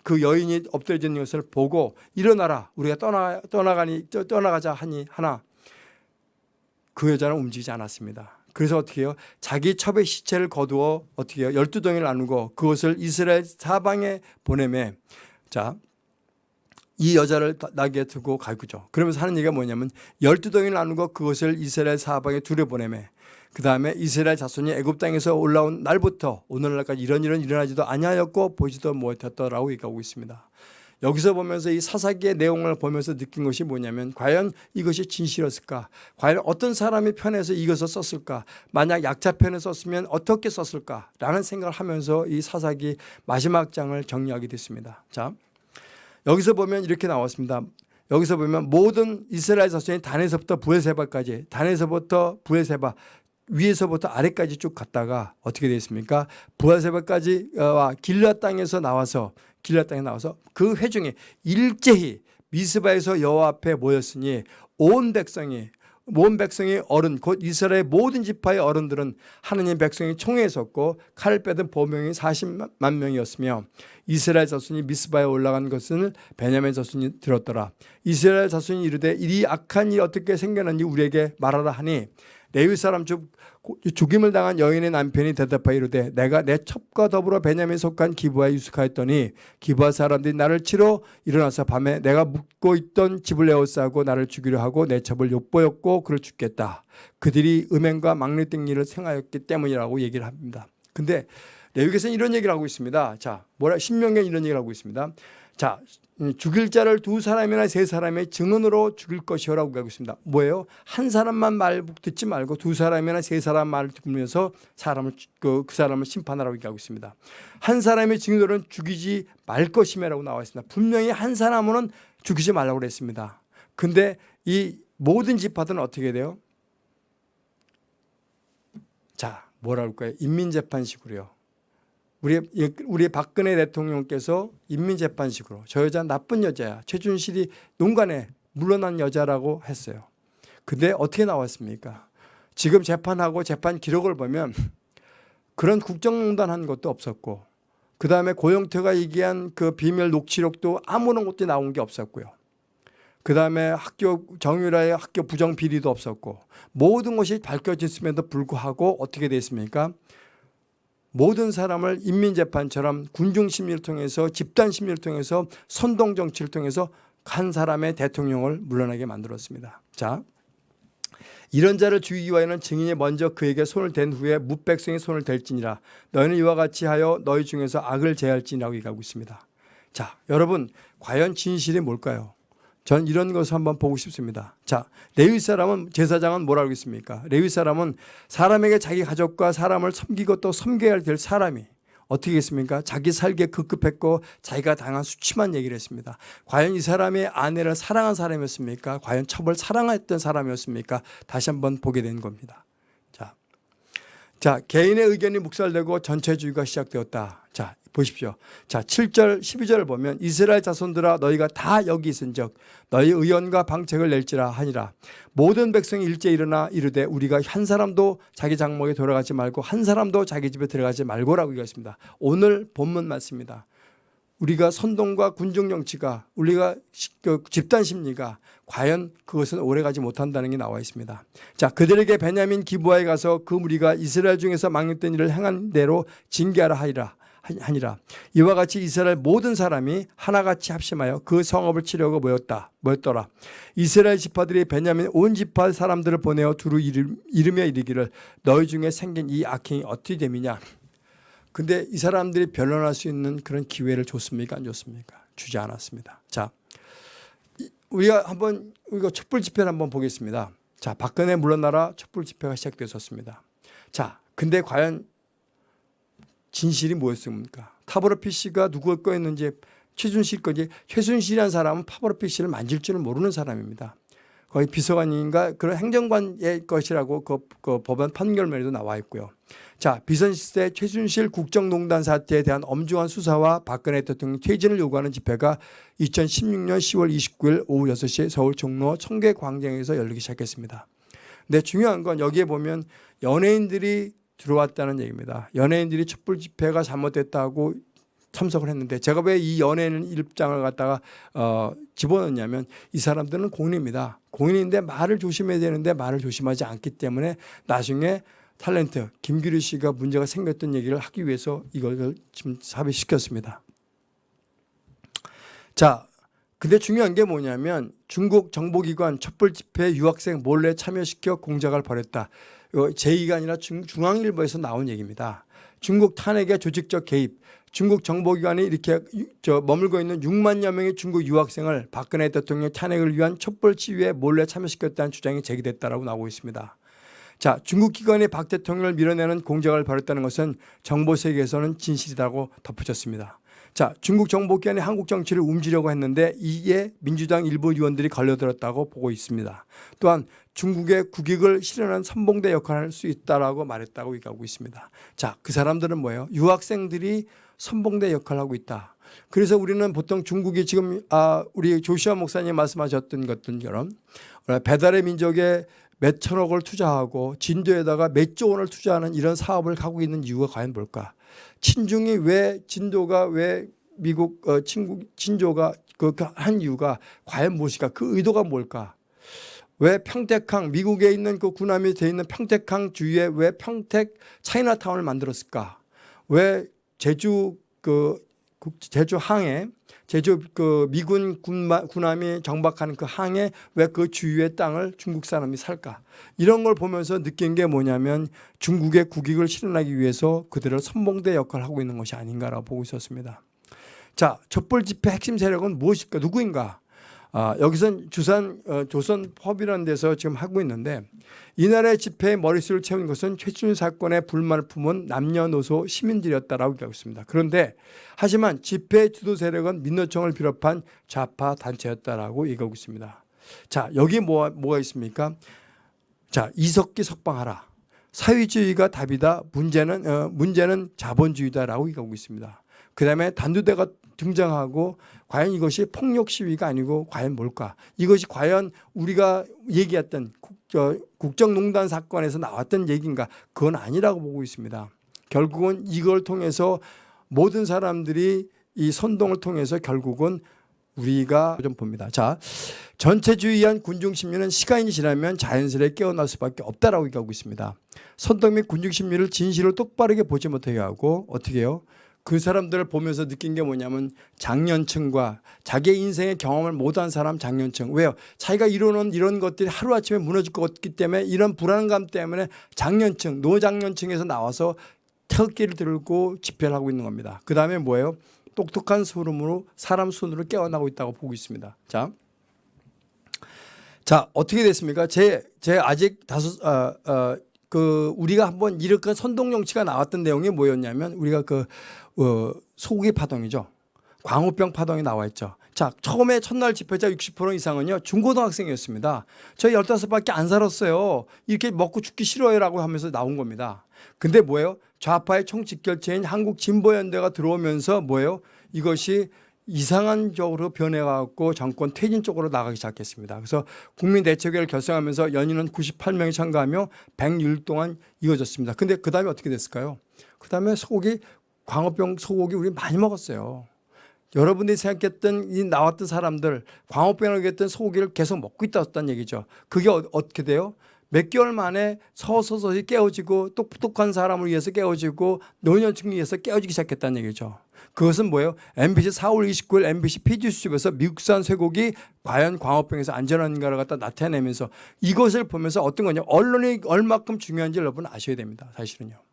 그 여인이 엎드려져 있는 것을 보고 일어나라 우리가 떠나 떠나가니 떠- 떠나가자 하니 하나 그 여자는 움직이지 않았습니다. 그래서 어떻게 해요? 자기 첩의 시체를 거두어 어떻게 해요? 열두 덩이를 나누고 그것을 이스라엘 사방에 보내매 자, 이 여자를 나게 두고 가고죠. 그러면서 하는 얘기가 뭐냐면 열두 덩이를 나누고 그것을 이스라엘 사방에 두려 보내매 그 다음에 이스라엘 자손이 애굽 땅에서 올라온 날부터 오늘날까지 이런 일은 일어나지도 아니하였고 보지도 못했더라고 얘기하고 있습니다. 여기서 보면서 이 사사기의 내용을 보면서 느낀 것이 뭐냐면 과연 이것이 진실이었을까? 과연 어떤 사람이 편에서 이것을 썼을까? 만약 약자 편에 썼으면 어떻게 썼을까? 라는 생각을 하면서 이 사사기 마지막 장을 정리하게 됐습니다. 자, 여기서 보면 이렇게 나왔습니다. 여기서 보면 모든 이스라엘 자손이 단에서부터 부에세바까지 단에서부터 부에세바 위에서부터 아래까지 쭉 갔다가 어떻게 되었습니까? 부에세바까지와 길라 땅에서 나와서 길라 땅에 나와서 그 회중이 일제히 미스바에서 여호와 앞에 모였으니 온 백성이 온 백성의 어른 곧 이스라엘 모든 지파의 어른들은 하느님 백성이 총에 섰고 칼을 빼든 보명이 40만 명이었으며 이스라엘 자손이 미스바에 올라간 것은 베냐민 자손이 들었더라. 이스라엘 자손이 이르되 이 악한 일이 어떻게 생겨났는지 우리에게 말하라 하니. 레위 사람 중 죽임을 당한 여인의 남편이 대답하여 이르되 내가 내 첩과 더불어 베냐민 속한 기부하에 유숙하였더니 기부하 사람들이 나를 치러 일어나서 밤에 내가 묵고 있던 집을 에워싸고 나를 죽이려 하고 내 첩을 욕보였고 그를 죽겠다. 그들이 음행과 막내된 일을 생하였기 때문이라고 얘기를 합니다. 근데 레위기에서는 이런 얘기를 하고 있습니다. 자, 뭐라 신명기에 이런 얘기를 하고 있습니다. 자, 음, 죽일 자를 두 사람이나 세 사람의 증언으로 죽일 것이요라고 하고 있습니다. 뭐예요? 한 사람만 말 듣지 말고 두 사람이나 세 사람 말을 듣면서 사람을 그, 그 사람을 심판하라고 얘기하고 있습니다. 한 사람의 증언으로는 죽이지 말 것이며라고 나와 있습니다. 분명히 한 사람은 죽이지 말라고 그랬습니다. 근데 이 모든 지파들은 어떻게 돼요? 자, 뭐라 그럴까요? 인민재판식으로요. 우리 우리 박근혜 대통령께서 인민재판식으로 저 여자 나쁜 여자야 최준실이 농간에 물러난 여자라고 했어요. 근데 어떻게 나왔습니까? 지금 재판하고 재판 기록을 보면 그런 국정농단 한 것도 없었고 그 다음에 고영태가 얘기한 그 비밀 녹취록도 아무런 것도 나온 게 없었고요. 그 다음에 학교 정유라의 학교 부정 비리도 없었고 모든 것이 밝혀졌음에도 불구하고 어떻게 됐습니까? 모든 사람을 인민재판처럼 군중심리를 통해서 집단심리를 통해서 선동정치를 통해서 한 사람의 대통령을 물러나게 만들었습니다. 자, 이런 자를 죽이기 위하여는 증인이 먼저 그에게 손을 댄 후에 무백성이 손을 댈지니라 너희는 이와 같이 하여 너희 중에서 악을 제할지니라고 얘기하고 있습니다. 자, 여러분 과연 진실이 뭘까요? 전 이런 것을 한번 보고 싶습니다. 자, 레위 사람은 제사장은 뭐라고 했습니까? 레위 사람은 사람에게 자기 가족과 사람을 섬기고 또 섬겨야 될 사람이 어떻게 했습니까? 자기 살기에 급급했고 자기가 당한 수치만 얘기를 했습니다. 과연 이 사람의 아내를 사랑한 사람이었습니까? 과연 첩을 사랑했던 사람이었습니까? 다시 한번 보게 된 겁니다. 자, 자 개인의 의견이 묵살되고 전체주의가 시작되었다. 자, 보십시오. 자, 7절, 12절을 보면 이스라엘 자손들아 너희가 다 여기 있은즉 너희 의원과 방책을 낼지라 하니라. 모든 백성이 일제 일어나 이르되 우리가 한 사람도 자기 장목에 돌아가지 말고 한 사람도 자기 집에 들어가지 말고라고 얘기했습니다. 오늘 본문 맞습니다. 우리가 선동과 군중 정치가 우리가 그 집단 심리가 과연 그것은 오래가지 못한다는 게 나와 있습니다. 자 그들에게 베냐민 기부하에 가서 그 무리가 이스라엘 중에서 망령된 일을 행한 대로 징계하라 하리라. 하니라 이와 같이 이스라엘 모든 사람이 하나같이 합심하여 그 성읍을 치려고 모였다 모였더라 이스라엘 지파들이 베냐민 온 지파 사람들을 보내어 두루 이르며 이르기를 너희 중에 생긴 이 악행이 어떻게 됨이냐 근데 이 사람들이 변론할 수 있는 그런 기회를 줬습니까? 안 줬습니까? 주지 않았습니다. 자 우리가 한번 우리가 촛불 집회를 한번 보겠습니다. 자 박근혜 물러나라 촛불 집회가 시작되었습니다. 자 근데 과연 진실이 뭐였습니까? 타버러 PC가 누구 거였는지 최준실 거지. 최순실이라는 사람은 파버러 PC를 만질 줄은 모르는 사람입니다. 거의 비서관인가 그런 행정관의 것이라고 그, 그 법원 판결문에도 나와 있고요. 자, 비선실세 최순실 국정농단 사태에 대한 엄중한 수사와 박근혜 대통령 퇴진을 요구하는 집회가 2016년 10월 29일 오후 6시 서울 종로 청계광장에서 열리기 시작했습니다. 근데 중요한 건 여기에 보면 연예인들이 들어왔다는 얘기입니다. 연예인들이 촛불 집회가 잘못됐다고 참석을 했는데 제가 왜 이 연예인 입장을 갖다가 어, 집어넣냐면 이 사람들은 공인입니다. 공인인데 말을 조심해야 되는데 말을 조심하지 않기 때문에 나중에 탤런트 김규리 씨가 문제가 생겼던 얘기를 하기 위해서 이걸 지금 삽입시켰습니다. 자, 근데 중요한 게 뭐냐면 중국 정보기관 촛불 집회 유학생 몰래 참여시켜 공작을 벌였다. 이거 제2가 아니라 중, 중앙일보에서 나온 얘기입니다. 중국 탄핵의 조직적 개입, 중국 정보기관이 이렇게 저 머물고 있는 6만여 명의 중국 유학생을 박근혜 대통령 탄핵을 위한 촛불 시위에 몰래 참여시켰다는 주장이 제기됐다라고 나오고 있습니다. 자, 중국 기관이 박 대통령을 밀어내는 공작을 벌였다는 것은 정보 세계에서는 진실이라고 덧붙였습니다. 자, 중국 정보기관이 한국 정치를 움직이려고 했는데 이에 민주당 일부 의원들이 걸려들었다고 보고 있습니다. 또한 중국의 국익을 실현한 선봉대 역할을 할 수 있다라고 말했다고 얘기하고 있습니다. 자, 그 사람들은 뭐예요? 유학생들이 선봉대 역할을 하고 있다. 그래서 우리는 보통 중국이 지금 아, 우리 조시아 목사님 말씀하셨던 것들처럼 배달의 민족에 몇 천억을 투자하고 진도에다가 몇 조 원을 투자하는 이런 사업을 하고 있는 이유가 과연 뭘까? 친중이 왜 진도가 왜 미국 어, 친구 친조가 그 한 이유가 과연 무엇일까? 그 의도가 뭘까? 왜 평택항 미국에 있는 그 군함이 돼 있는 평택항 주위에 왜 평택 차이나타운을 만들었을까? 왜 제주 그 제주 항에 제주 그 미군 군마, 군함이 정박하는 그 항에 왜 그 주위의 땅을 중국 사람이 살까? 이런 걸 보면서 느낀 게 뭐냐면 중국의 국익을 실현하기 위해서 그들을 선봉대 역할을 하고 있는 것이 아닌가라고 보고 있었습니다. 자, 촛불 집회 핵심 세력은 무엇일까? 누구인가? 아, 여기선 주산 어, 조선법이라는 데서 지금 하고 있는데 이날의 집회의 머릿수를 채운 것은 최춘 사건에 불만을 품은 남녀노소 시민들이었다라고 얘기하고 있습니다. 그런데 하지만 집회 주도 세력은 민노총을 비롯한 좌파 단체였다라고 얘기하고 있습니다. 자 여기 뭐, 뭐가 있습니까? 자 이석기 석방하라. 사회주의가 답이다. 문제는 어, 문제는 자본주의다라고 얘기하고 있습니다. 그 다음에 단두대가 등장하고 과연 이것이 폭력 시위가 아니고 과연 뭘까? 이것이 과연 우리가 얘기했던 국정농단 사건에서 나왔던 얘기인가? 그건 아니라고 보고 있습니다. 결국은 이걸 통해서 모든 사람들이 이 선동을 통해서 결국은 우리가 좀 봅니다. 자, 전체주의한 군중심리는 시간이 지나면 자연스레 깨어날 수밖에 없다라고 얘기하고 있습니다. 선동 및 군중심리를 진실을 똑바르게 보지 못하게 하고 어떻게 해요? 그 사람들을 보면서 느낀 게 뭐냐면 장년층과 자기 인생의 경험을 못한 사람 장년층 왜요? 자기가 이루는 이런 것들이 하루아침에 무너질 것 같기 때문에 이런 불안감 때문에 장년층 노장년층에서 나와서 태극기를 들고 집회를 하고 있는 겁니다 그 다음에 뭐예요? 똑똑한 소름으로 사람 손으로 깨어나고 있다고 보고 있습니다 자, 자 어떻게 됐습니까? 제, 제 아직 다섯 어, 어, 그 우리가 한번 이렇게 선동 정치가 나왔던 내용이 뭐였냐면 우리가 그 어, 소고기 파동이죠. 광우병 파동이 나와 있죠. 자, 처음에 첫날 집회자 60% 이상은요, 중고등학생이었습니다. 저희 15밖에 안 살았어요. 이렇게 먹고 죽기 싫어요 라고 하면서 나온 겁니다. 근데 뭐예요? 좌파의 총직결체인 한국진보연대가 들어오면서 뭐예요? 이것이 이상한 쪽으로 변해갖고 정권 퇴진 쪽으로 나가기 시작했습니다. 그래서 국민대책회를 결성하면서 연인은 98명이 참가하며 100일 동안 이어졌습니다. 근데 그 다음에 어떻게 됐을까요? 그 다음에 소고기 광우병 소고기 우리 많이 먹었어요. 여러분들이 생각했던 이 나왔던 사람들 광우병을 했던 소고기를 계속 먹고 있다는 얘기죠. 그게 어, 떻게 돼요? 몇 개월 만에 서서히 깨어지고 똑똑한 사람을 위해서 깨어지고 노년층을 위해서 깨어지기 시작했다는 얘기죠. 그것은 뭐예요? MBC 4월 29일 MBC PG수집에서 미국산 쇠고기 과연 광우병에서 안전한가를 갖다 나타내면서 이것을 보면서 어떤 거냐 언론이 얼마큼 중요한지 여러분 아셔야 됩니다. 사실은요.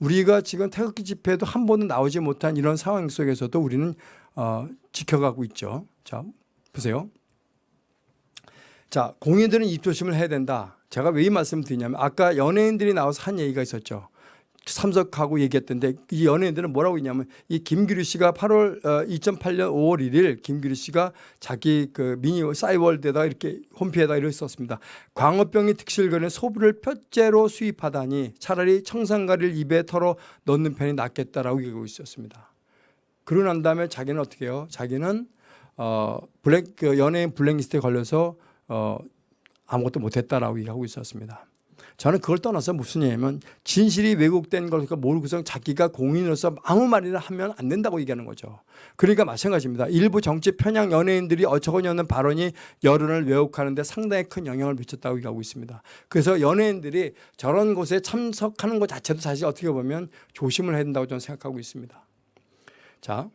우리가 지금 태극기 집회도 한 번은 나오지 못한 이런 상황 속에서도 우리는 어, 지켜가고 있죠. 자, 보세요. 자, 공인들은 입조심을 해야 된다. 제가 왜 이 말씀을 드리냐면 아까 연예인들이 나와서 한 얘기가 있었죠. 참석하고 얘기했던데 이 연예인들은 뭐라고 했냐면 이 김규리 씨가 8월 어, 2008년 5월 1일 김규리 씨가 자기 그 미니 싸이월드에다가 이렇게 홈피에다 이렇게 썼습니다. 광우병이 득실거리는 소비를 표째로 수입하다니 차라리 청산가리를 입에 털어 넣는 편이 낫겠다라고 얘기하고 있었습니다. 그러고 난 다음에 자기는 어떻게 해요? 자기는 어 블랙 그 연예인 블랙리스트에 걸려서 어 아무것도 못했다라고 얘기하고 있었습니다. 저는 그걸 떠나서 무슨 얘기냐면 진실이 왜곡된 걸 모르고서 자기가 공인으로서 아무 말이나 하면 안 된다고 얘기하는 거죠. 그러니까 마찬가지입니다. 일부 정치 편향 연예인들이 어처구니 없는 발언이 여론을 왜곡하는데 상당히 큰 영향을 미쳤다고 얘기하고 있습니다. 그래서 연예인들이 저런 곳에 참석하는 것 자체도 사실 어떻게 보면 조심을 해야 된다고 저는 생각하고 있습니다. 자,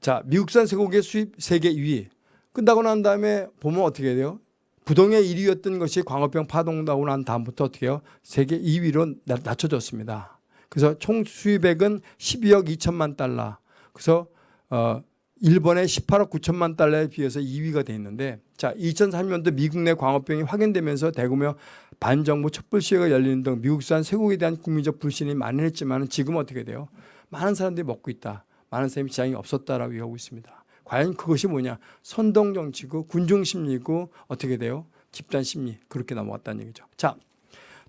자 미국산 쇠고기 수입 세계 2위 끝나고 난 다음에 보면 어떻게 돼요? 부동의 1위였던 것이 광우병 파동 나고 난 다음부터 어떻게 해요? 세계 2위로 낮춰졌습니다. 그래서 총 수입액은 12억 2천만 달러. 그래서 어 일본의 18억 9천만 달러에 비해서 2위가 돼 있는데 자 2003년도 미국 내 광우병이 확인되면서 대규모 반정부 촛불 시위가 열리는 등 미국산 쇠고기에 대한 국민적 불신이 만연했지만 지금 어떻게 돼요? 많은 사람들이 먹고 있다. 많은 사람이 지장이 없었다라고 얘기하고 있습니다. 과연 그것이 뭐냐? 선동 정치고 군중 심리고 어떻게 돼요? 집단 심리 그렇게 넘어갔다는 얘기죠. 자,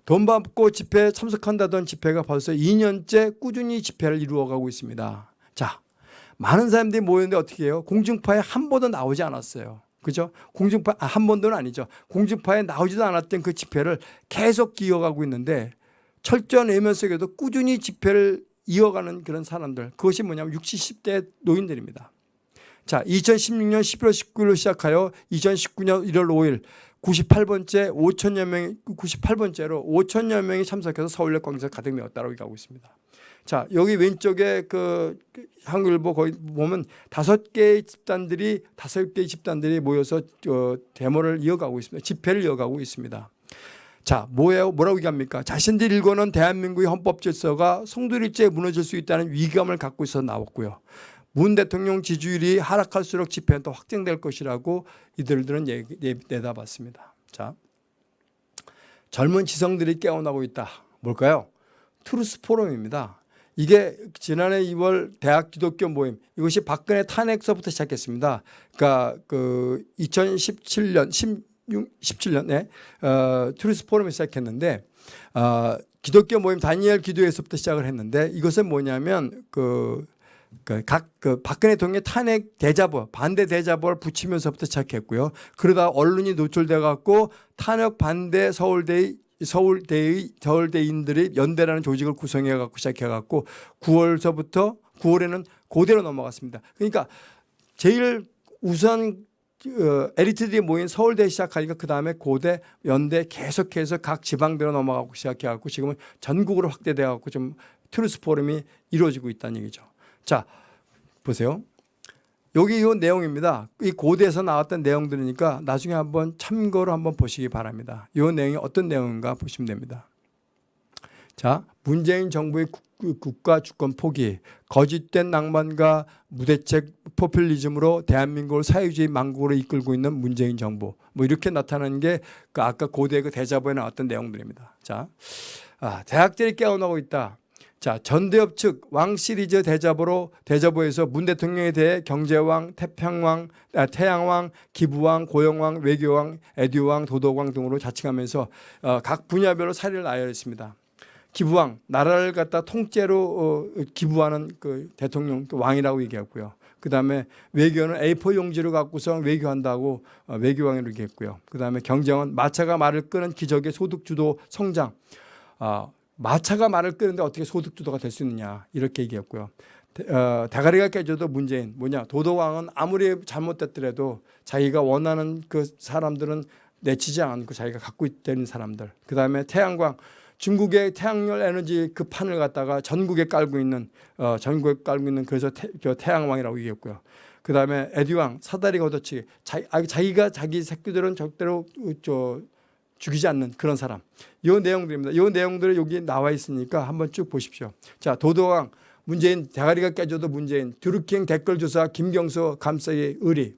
돈 받고 집회에 참석한다던 집회가 벌써 2년째 꾸준히 집회를 이루어가고 있습니다. 자, 많은 사람들이 모였는데 어떻게 해요? 공중파에 한 번도 나오지 않았어요. 그죠? 공중파 아, 한 번도는 아니죠. 공중파에 나오지도 않았던 그 집회를 계속 이어가고 있는데 철저한 외면 속에도 꾸준히 집회를 이어가는 그런 사람들 그것이 뭐냐면 60, 10대 노인들입니다. 자, 2016년 11월 19일로 시작하여 2019년 1월 5일 98번째 5천여 명이 98번째로 5천여 명이 참석해서 서울역 광장 가득 메웠다고 얘기하고 있습니다. 자, 여기 왼쪽에 그 한글보 거기 보면 다섯 개의 집단들이 다섯 개의 집단들이 모여서 어, 데모를 이어가고 있습니다. 집회를 이어가고 있습니다. 자, 뭐예요? 뭐라고 얘기합니까? 자신들 일궈온 대한민국의 헌법 질서가 송두리째 무너질 수 있다는 위기감을 갖고 있어 나왔고요. 문 대통령 지지율이 하락할수록 집회는 더 확장될 것이라고 이들들은 내다봤습니다. 자, 젊은 지성들이 깨어나고 있다. 뭘까요? Truth Forum입니다. 이게 지난해 2월 대학 기독교 모임 이것이 박근혜 탄핵서부터 시작했습니다. 그러니까 그 2017년 16, 17년에 어, Truth Forum이 시작했는데 어, 기독교 모임 다니엘 기도에서부터 시작을 했는데 이것은 뭐냐면 그그 각그 박근혜 대통령 탄핵 대자보 반대 대자보를 붙이면서부터 시작했고요. 그러다 언론이 노출돼 갖고 탄핵 반대 서울대 서울대의 서울대인들이 연대라는 조직을 구성해 갖고 시작해 갖고 9월서부터 9월에는 고대로 넘어갔습니다. 그러니까 제일 우선 어, 엘리트들이 모인 서울대 시작하니까 그 다음에 고대, 연대 계속해서 각 지방대로 넘어가고 시작해갖고 지금은 전국으로 확대돼갖고 좀 Truth Forum이 이루어지고 있다는 얘기죠. 자, 보세요. 여기 이 내용입니다. 이 고대에서 나왔던 내용들이니까 나중에 한번 참고로 한번 보시기 바랍니다. 이 내용이 어떤 내용인가 보시면 됩니다. 자, 문재인 정부의 국가 주권 포기, 거짓된 낭만과 무대책 포퓰리즘으로 대한민국을 사회주의 망국으로 이끌고 있는 문재인 정부. 뭐 이렇게 나타나는 게그 아까 고대 그 대자보에 나왔던 내용들입니다. 자, 아, 대학들이 깨어나고 있다. 자, 전대협 측 왕 시리즈 대자보로 대자보에서 문 대통령에 대해 경제왕, 태평왕, 아, 태양왕, 기부왕, 고영왕, 외교왕, 에듀왕, 도덕왕 등으로 자칭하면서 어, 각 분야별로 사례를 나열했습니다. 기부왕, 나라를 갖다 통째로 어, 기부하는 그 대통령 그 왕이라고 얘기했고요. 그 다음에 외교는 A4 용지를 갖고서 외교한다고 어, 외교왕이라고 얘기했고요. 그 다음에 경제원, 마차가 말을 끄는 기적의 소득주도 성장. 어, 마차가 말을 끄는데 어떻게 소득주도가 될 수 있느냐 이렇게 얘기했고요. 어, 대가리가 깨져도 문재인 뭐냐 도도왕은 아무리 잘못됐더라도 자기가 원하는 그 사람들은 내치지 않고 자기가 갖고 있다는 사람들 그 다음에 태양광 중국의 태양열 에너지 그 판을 갖다가 전국에 깔고 있는 어, 전국에 깔고 있는 그래서 태, 태양왕이라고 얘기했고요. 그 다음에 에듀왕 사다리 걷어치기 아, 자기가 자기 새끼들은 절대로 저 죽이지 않는 그런 사람. 이 내용들입니다. 이 내용들이 여기 나와 있으니까 한번 쭉 보십시오. 자, 도도왕, 문재인, 대가리가 깨져도 문재인, 드루킹 댓글 조사, 김경수 감사의 의리,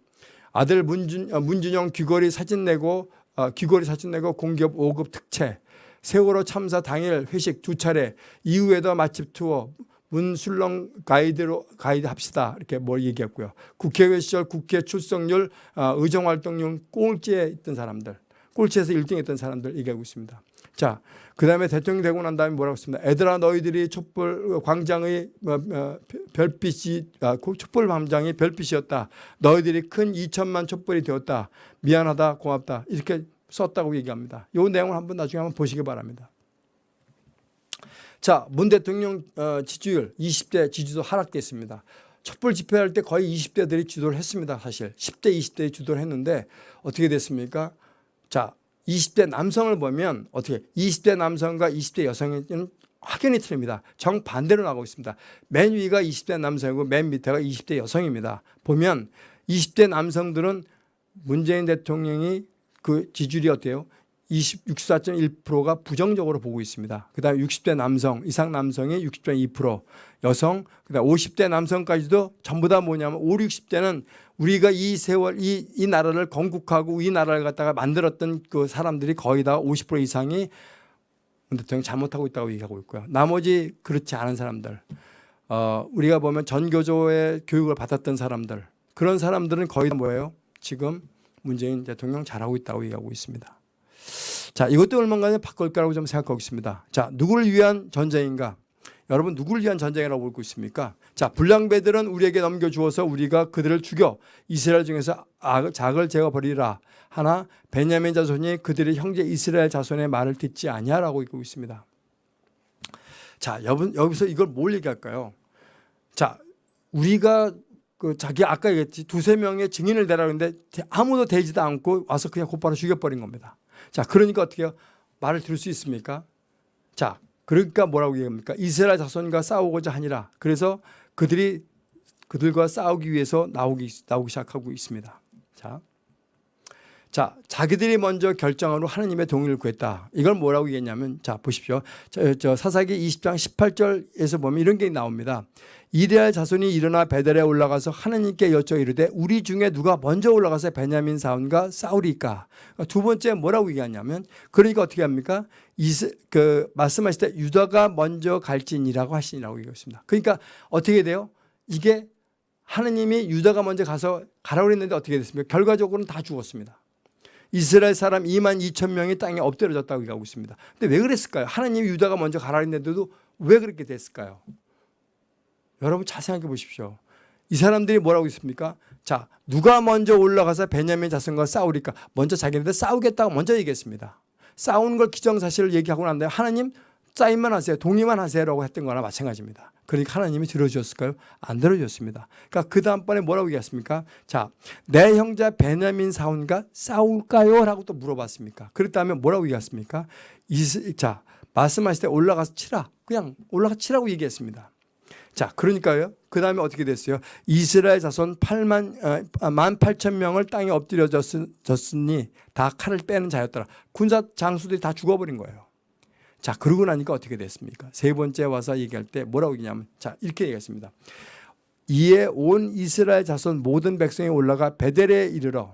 아들 문준, 어, 문준영 귀걸이 사진 내고 어, 귀걸이 사진 내고 공기업 5급 특채, 세월호 참사 당일 회식 두 차례, 이후에도 맛집 투어, 문술렁 가이드로 가이드 합시다 이렇게 뭘 얘기했고요. 국회의원 시절 국회 출석률, 어, 의정 활동률 꼴찌에 있던 사람들, 꼴찌에서 1등 했던 사람들 얘기하고 있습니다. 자, 그 다음에 대통령 되고 난 다음에 뭐라고 했습니다. 애들아 너희들이 촛불 광장의 어, 어, 별빛이 아, 그 촛불 광장이 별빛이었다. 너희들이 큰 2천만 촛불이 되었다. 미안하다 고맙다 이렇게 썼다고 얘기합니다. 이 내용을 한번 나중에 한번 보시기 바랍니다. 자, 문 대통령 어, 지지율 20대 지지도 하락됐습니다. 촛불 집회할 때 거의 20대들이 주도를 했습니다. 사실 10대, 20대에 주도를 했는데 어떻게 됐습니까? 자, 20대 남성을 보면 어떻게 20대 남성과 20대 여성은 확연히 틀립니다. 정반대로 나가고 있습니다. 맨 위가 20대 남성이고 맨 밑에가 20대 여성입니다. 보면 20대 남성들은 문재인 대통령이 그 지지율이 어때요? 64.1%가 부정적으로 보고 있습니다. 그 다음에 60대 남성, 이상 남성이 60.2%, 여성, 그 다음에 50대 남성까지도 전부 다 뭐냐면 5, 60대는 우리가 이 세월, 이, 이 나라를 건국하고 이 나라를 갖다가 만들었던 그 사람들이 거의 다 50% 이상이 문 대통령이 잘못하고 있다고 얘기하고 있고요. 나머지 그렇지 않은 사람들, 어, 우리가 보면 전교조의 교육을 받았던 사람들, 그런 사람들은 거의 다 뭐예요? 지금 문재인 대통령 잘하고 있다고 얘기하고 있습니다. 자, 이것도 얼마나 바꿀 거라고 좀 생각하고 있습니다. 자, 누구를 위한 전쟁인가? 여러분 누구를 위한 전쟁이라고 보고 있습니까? 자, 불량배들은 우리에게 넘겨주어서 우리가 그들을 죽여 이스라엘 중에서 악, 작을 제거 버리라 하나 베냐민 자손이 그들의 형제 이스라엘 자손의 말을 듣지 아니하라고 읽고 있습니다. 자, 여러분 여기서 이걸 뭘 얘기할까요? 자, 우리가 그 자기 아까 얘기했지 두세 명의 증인을 대라는데 아무도 되지도 않고 와서 그냥 곧바로 죽여버린 겁니다. 자, 그러니까 어떻게? 말을 들을 수 있습니까? 자, 그러니까 뭐라고 얘기합니까? 이스라엘 자손과 싸우고자 하니라. 그래서 그들이 그들과 싸우기 위해서 나오기 나오기 시작하고 있습니다. 자. 자, 자기들이 먼저 결정으로 하느님의 동의를 구했다. 이걸 뭐라고 얘기했냐면, 자, 보십시오. 저, 저 사사기 20장 18절에서 보면 이런 게 나옵니다. 이레알 자손이 일어나 베델에 올라가서 하느님께 여쭤 이르되 우리 중에 누가 먼저 올라가서 베냐민 사원과 싸우리까? 그러니까 두 번째 뭐라고 얘기하냐면 그러니까 어떻게 합니까? 이스, 그 말씀하실 때 유다가 먼저 갈지니라고 하시니라고 얘기했습니다. 그러니까 어떻게 돼요? 이게 하느님이 유다가 먼저 가서 가라고 그랬는데 어떻게 됐습니까? 결과적으로는 다 죽었습니다. 이스라엘 사람 2만 2천 명이 땅에 엎드려졌다고 얘기하고 있습니다. 근데 왜 그랬을까요? 하나님이 유다가 먼저 가라 했는데도 왜 그렇게 됐을까요? 여러분 잘 생각해 보십시오. 이 사람들이 뭐라고 있습니까? 자, 누가 먼저 올라가서 베냐민 자손과 싸우리까? 먼저 자기네들 싸우겠다고 먼저 얘기했습니다. 싸우는 걸 기정사실을 얘기하고 난 다음에 하나님 짜임만 하세요. 동의만 하세요라고 했던 거나 마찬가지입니다. 그러니까 하나님이 들어주셨을까요? 안 들어주셨습니다. 그러니까 그 다음번에 뭐라고 얘기했습니까? 자, 내 형제 베냐민 사원과 싸울까요? 라고 또 물어봤습니까? 그랬다면 뭐라고 얘기했습니까? 이, 자, 말씀하실 때 올라가서 치라. 그냥 올라가 치라고 얘기했습니다. 자, 그러니까요. 그 다음에 어떻게 됐어요? 이스라엘 자손 8만, 어, 1만 8천 명을 땅에 엎드려졌으니 다 칼을 빼는 자였더라. 군사 장수들이 다 죽어버린 거예요. 자, 그러고 나니까 어떻게 됐습니까? 세 번째 와서 얘기할 때 뭐라고 얘기냐면, 자, 이렇게 얘기했습니다. 이에 온 이스라엘 자손 모든 백성이 올라가 베델에 이르러,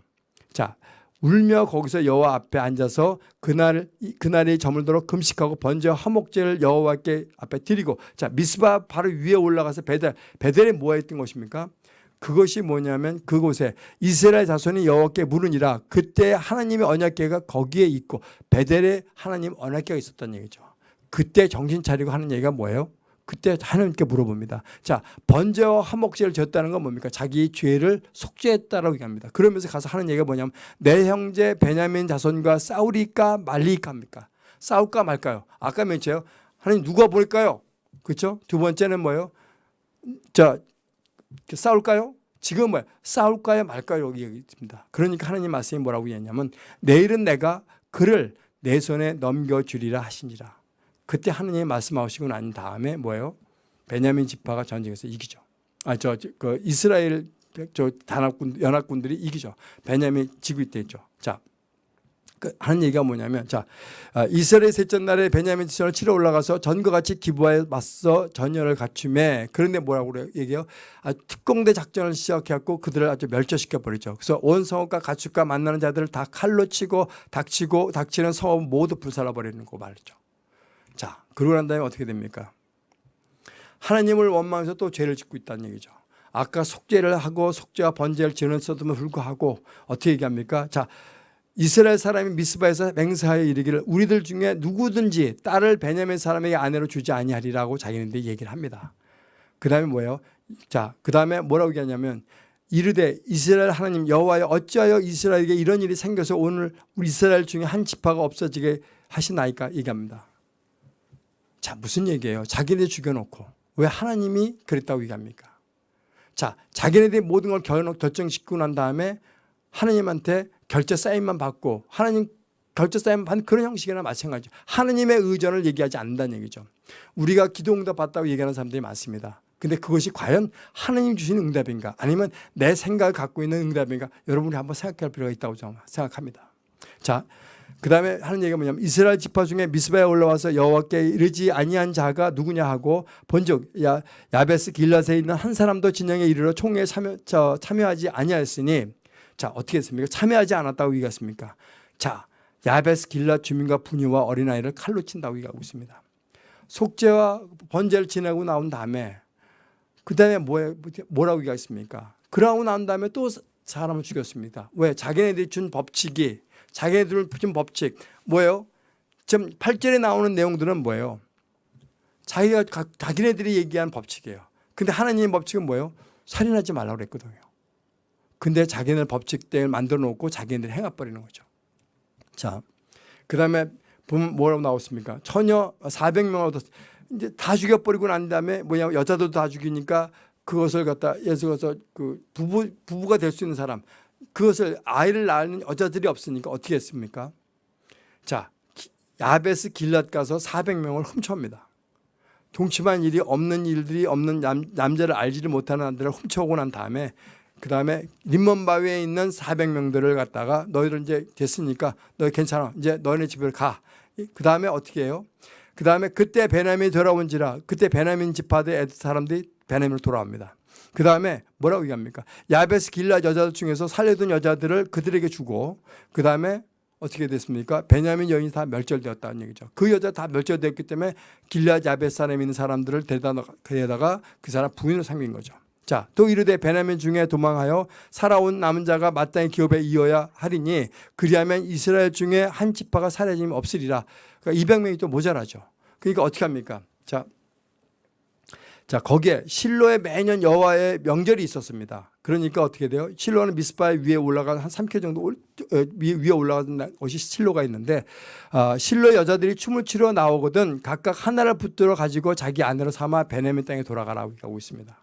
자, 울며 거기서 여호와 앞에 앉아서 그날 그날이 저물도록 금식하고 번제 화목제를 여호와께 앞에 드리고 자 미스바 바로 위에 올라가서 베델 베델에 뭐 했던 것입니까? 그것이 뭐냐면 그곳에 이스라엘 자손이 여호와께 물으니라 그때 하나님의 언약궤가 거기에 있고 베델에 하나님 언약궤가 있었던 얘기죠. 그때 정신 차리고 하는 얘기가 뭐예요? 그때 하나님께 물어봅니다. 자, 번제와 화목제를 졌다는 건 뭡니까? 자기 죄를 속죄했다라고 얘기합니다. 그러면서 가서 하는 얘기가 뭐냐면 내 형제 베냐민 자손과 싸우리까 말리까 합니까? 싸울까 말까요? 아까 멘트요. 하나님 누가 볼까요? 그렇죠? 두 번째는 뭐예요? 자, 싸울까요? 지금 뭐야? 싸울까요 말까요? 여기 있습니다. 그러니까 하나님 말씀이 뭐라고 얘기했냐면 내일은 내가 그를 내 손에 넘겨주리라 하시니라. 그때 하느님이 말씀하시고 난 다음에 뭐예요? 베냐민 지파가 전쟁에서 이기죠. 아, 저, 그 이스라엘 저 단합군, 연합군들이 이기죠. 베냐민 지구 있대 있죠. 자, 그 하는 얘기가 뭐냐면 자 아, 이스라엘 셋째 날에 베냐민 지천을 치러 올라가서 전과 같이 기부하에 맞서 전열을 갖춤에 그런데 뭐라고 그래요 얘기해요 아, 특공대 작전을 시작해갖고 그들을 아주 멸절시켜 버리죠 그래서 온 성읍과 가축과 만나는 자들을 다 칼로 치고 닥치고 닥치는 성읍 모두 불살라 버리는 거 말이죠 자 그러고 난 다음에 어떻게 됩니까 하나님을 원망해서 또 죄를 짓고 있다는 얘기죠 아까 속죄를 하고 속죄와 번제를 지었음에도 불구하고 어떻게 얘기합니까 자 이스라엘 사람이 미스바에서 맹세하여 이르기를 우리들 중에 누구든지 딸을 베냐민 사람에게 아내로 주지 아니하리라고 자기네들이 얘기를 합니다. 그 다음에 뭐예요? 자, 그 다음에 뭐라고 얘기하냐면 이르되 이스라엘 하나님 여호와여 어찌하여 이스라엘에게 이런 일이 생겨서 오늘 이스라엘 중에 한 지파가 없어지게 하시나이까 얘기합니다. 자, 무슨 얘기예요? 자기네 죽여놓고 왜 하나님이 그랬다고 얘기합니까? 자, 자기네들이 모든 걸 결정짓고 난 다음에 하나님한테 결제 사인만 받고 하나님 결제 사인 받는 그런 형식이나 마찬가지죠. 하나님의 의전을 얘기하지 않는다는 얘기죠. 우리가 기도 응답 받다고 얘기하는 사람들이 많습니다. 근데 그것이 과연 하나님 주신 응답인가 아니면 내 생각을 갖고 있는 응답인가 여러분이 한번 생각할 필요가 있다고 생각합니다. 자, 그 다음에 하는 얘기가 뭐냐면 이스라엘 지파 중에 미스바에 올라와서 여호와께 이르지 아니한 자가 누구냐 하고 본즉 야, 야베스 길라에 있는 한 사람도 진영에 이르러 총회에 참여, 저, 참여하지 아니하였으니 자 어떻게 했습니까? 참여하지 않았다고 얘기했습니까? 자 야베스 길라 주민과 부녀와 어린아이를 칼로 친다고 얘기하고 있습니다. 속죄와 번제를 지내고 나온 다음에 그 다음에 뭐라고 얘기했습니까? 그러고 난 다음에 또 사람을 죽였습니다. 왜? 자기네들이 준 법칙이 자기네들 준 법칙 뭐예요? 지금 8절에 나오는 내용들은 뭐예요? 자기가 자기네들이 얘기한 법칙이에요. 근데 하나님의 법칙은 뭐예요? 살인하지 말라고 그랬거든요. 근데 자기네 법칙대로 만들어 놓고 자기네들 행해 버리는 거죠. 자, 그 다음에 보면 뭐라고 나왔습니까? 처녀 400명 얻었 이제 다 죽여 버리고 난 다음에 뭐냐 여자도 다 죽이니까 그것을 갖다 예수 가서 그 부부 부부가 될 수 있는 사람 그것을 아이를 낳는 여자들이 없으니까 어떻게 했습니까? 자 야베스 길랏 가서 400명을 훔쳐옵니다. 동침한 일이 없는 일들이 없는 남, 남자를 알지를 못하는 남들을 훔쳐오고 난 다음에 그 다음에 림먼바위에 있는 400명들을 갖다가 너희들 이제 됐으니까 너희 괜찮아. 이제 너희네 집을 가. 그 다음에 어떻게 해요? 그 다음에 그때 베냐민이 돌아온지라 그때 베냐민 지파대 사람들이 베냐민으로 돌아옵니다. 그 다음에 뭐라고 얘기합니까? 야베스 길라 여자들 중에서 살려둔 여자들을 그들에게 주고 그 다음에 어떻게 됐습니까? 베냐민 여인이 다 멸절되었다는 얘기죠. 그 여자 다 멸절되었기 때문에 길라 야베스 사람에 있는 사람들을 데려다가 그 사람 부인으로 삼긴 거죠. 자, 또 이르되 베냐민 중에 도망하여 살아온 남은 자가 마땅히 기업에 이어야 하리니 그리하면 이스라엘 중에 한 지파가 사라짐이 없으리라. 그러니까 200명이 또 모자라죠. 그러니까 어떻게 합니까? 자, 자 거기에 실로에 매년 여호와의 명절이 있었습니다. 그러니까 어떻게 돼요? 실로는 미스바의 위에 올라간 한 3km 정도 올, 어, 위에 올라가는 것이 실로가 있는데 어, 실로 여자들이 춤을 추러 나오거든 각각 하나를 붙들어 가지고 자기 아내로 삼아 베냐민 땅에 돌아가라고 하고 있습니다.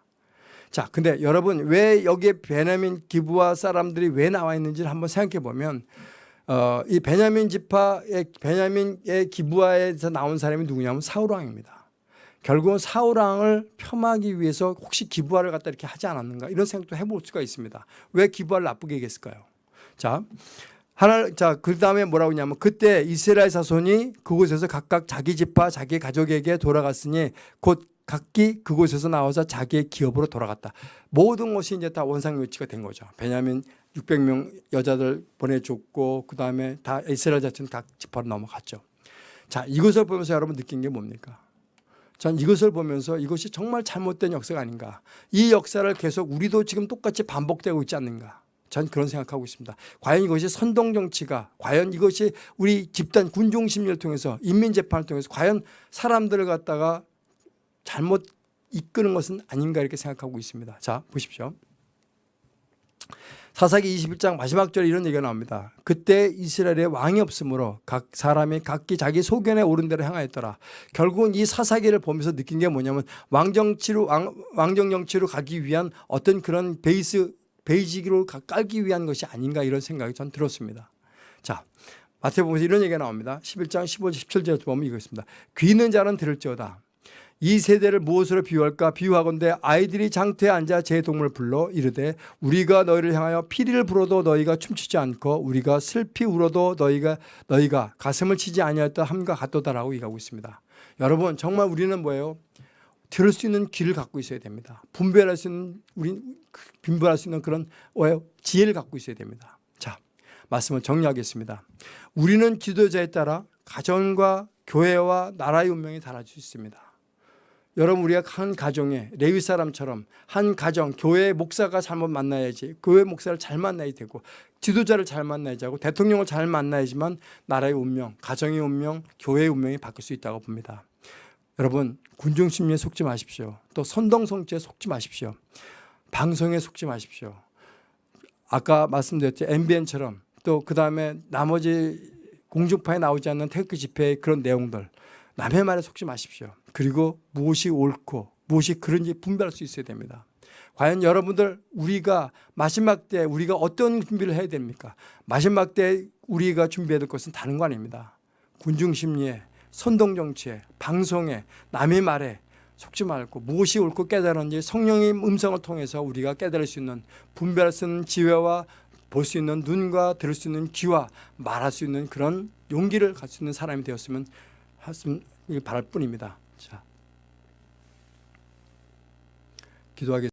자, 근데 여러분 왜 여기에 베냐민 기부와 사람들이 왜 나와 있는지를 한번 생각해 보면 어, 이 베냐민 지파의 베냐민의 기부하에서 나온 사람이 누구냐면 사울 왕입니다. 결국은 사울왕을 폄하기 위해서 혹시 기부하를 갖다 이렇게 하지 않았는가 이런 생각도 해볼 수가 있습니다. 왜 기부하를 나쁘게 얘기했을까요? 자, 하나, 자, 그 다음에 뭐라고 하냐면 그때 이스라엘 자손이 그곳에서 각각 자기 집과 자기 가족에게 돌아갔으니 곧 각기 그곳에서 나와서 자기의 기업으로 돌아갔다. 모든 것이 이제 다 원상묘치가 된 거죠. 베냐민 600명 여자들 보내줬고 그 다음에 다 이스라엘 자체는 각 지파로 넘어갔죠. 자 이것을 보면서 여러분 느낀 게 뭡니까? 전 이것을 보면서 이것이 정말 잘못된 역사가 아닌가. 이 역사를 계속 우리도 지금 똑같이 반복되고 있지 않는가. 전 그런 생각하고 있습니다. 과연 이것이 선동 정치가 과연 이것이 우리 집단 군중심리를 통해서 인민 재판을 통해서 과연 사람들을 갖다가 잘못 이끄는 것은 아닌가 이렇게 생각하고 있습니다. 자 보십시오. 사사기 21장 마지막 절에 이런 얘기가 나옵니다. 그때 이스라엘에 왕이 없으므로 각 사람이 각기 자기 소견에 오른 대로 행하였더라. 결국은 이 사사기를 보면서 느낀 게 뭐냐면 왕정치로 왕, 왕정정치로 가기 위한 어떤 그런 베이스 베이직으로 깔기 위한 것이 아닌가 이런 생각이 전 들었습니다. 자 마태복음에서 이런 얘기가 나옵니다. 11장 15절 17절에 보면 이거 있습니다. 귀 있는 자는 들을지어다. 이 세대를 무엇으로 비유할까 비유하건대 아이들이 장터에 앉아 제 동물 불러 이르되 우리가 너희를 향하여 피리를 불어도 너희가 춤추지 않고 우리가 슬피 울어도 너희가 너희가 가슴을 치지 아니하였다 함과 같도다라고 얘기하고 있습니다. 여러분 정말 우리는 뭐예요? 들을 수 있는 귀를 갖고 있어야 됩니다. 분별할 수 있는 우리 분별할 수 있는 그런? 지혜를 갖고 있어야 됩니다. 자 말씀을 정리하겠습니다. 우리는 지도자에 따라 가정과 교회와 나라의 운명이 달라질 수 있습니다. 여러분 우리가 한 가정에 레위 사람처럼 한 가정 교회 목사가 잘못 만나야지 교회 목사를 잘 만나야 되고 지도자를 잘 만나야지 하고 대통령을 잘 만나야지만 나라의 운명, 가정의 운명, 교회의 운명이 바뀔 수 있다고 봅니다. 여러분 군중심리에 속지 마십시오. 또 선동성취에 속지 마십시오. 방송에 속지 마십시오. 아까 말씀드렸죠 MBN처럼 또 그 다음에 나머지 공중파에 나오지 않는 태극기 집회의 그런 내용들 남의 말에 속지 마십시오. 그리고 무엇이 옳고 무엇이 그런지 분별할 수 있어야 됩니다. 과연 여러분들 우리가 마지막 때 우리가 어떤 준비를 해야 됩니까? 마지막 때 우리가 준비해야 될 것은 다른 거 아닙니다. 군중심리에 선동정치에 방송에 남의 말에 속지 말고 무엇이 옳고 깨달은지 성령의 음성을 통해서 우리가 깨달을 수 있는 분별할 수 있는 지혜와 볼 수 있는 눈과 들을 수 있는 귀와 말할 수 있는 그런 용기를 갖을 수 있는 사람이 되었으면 하시길 바랄 뿐입니다. 자, 기도하겠습니다.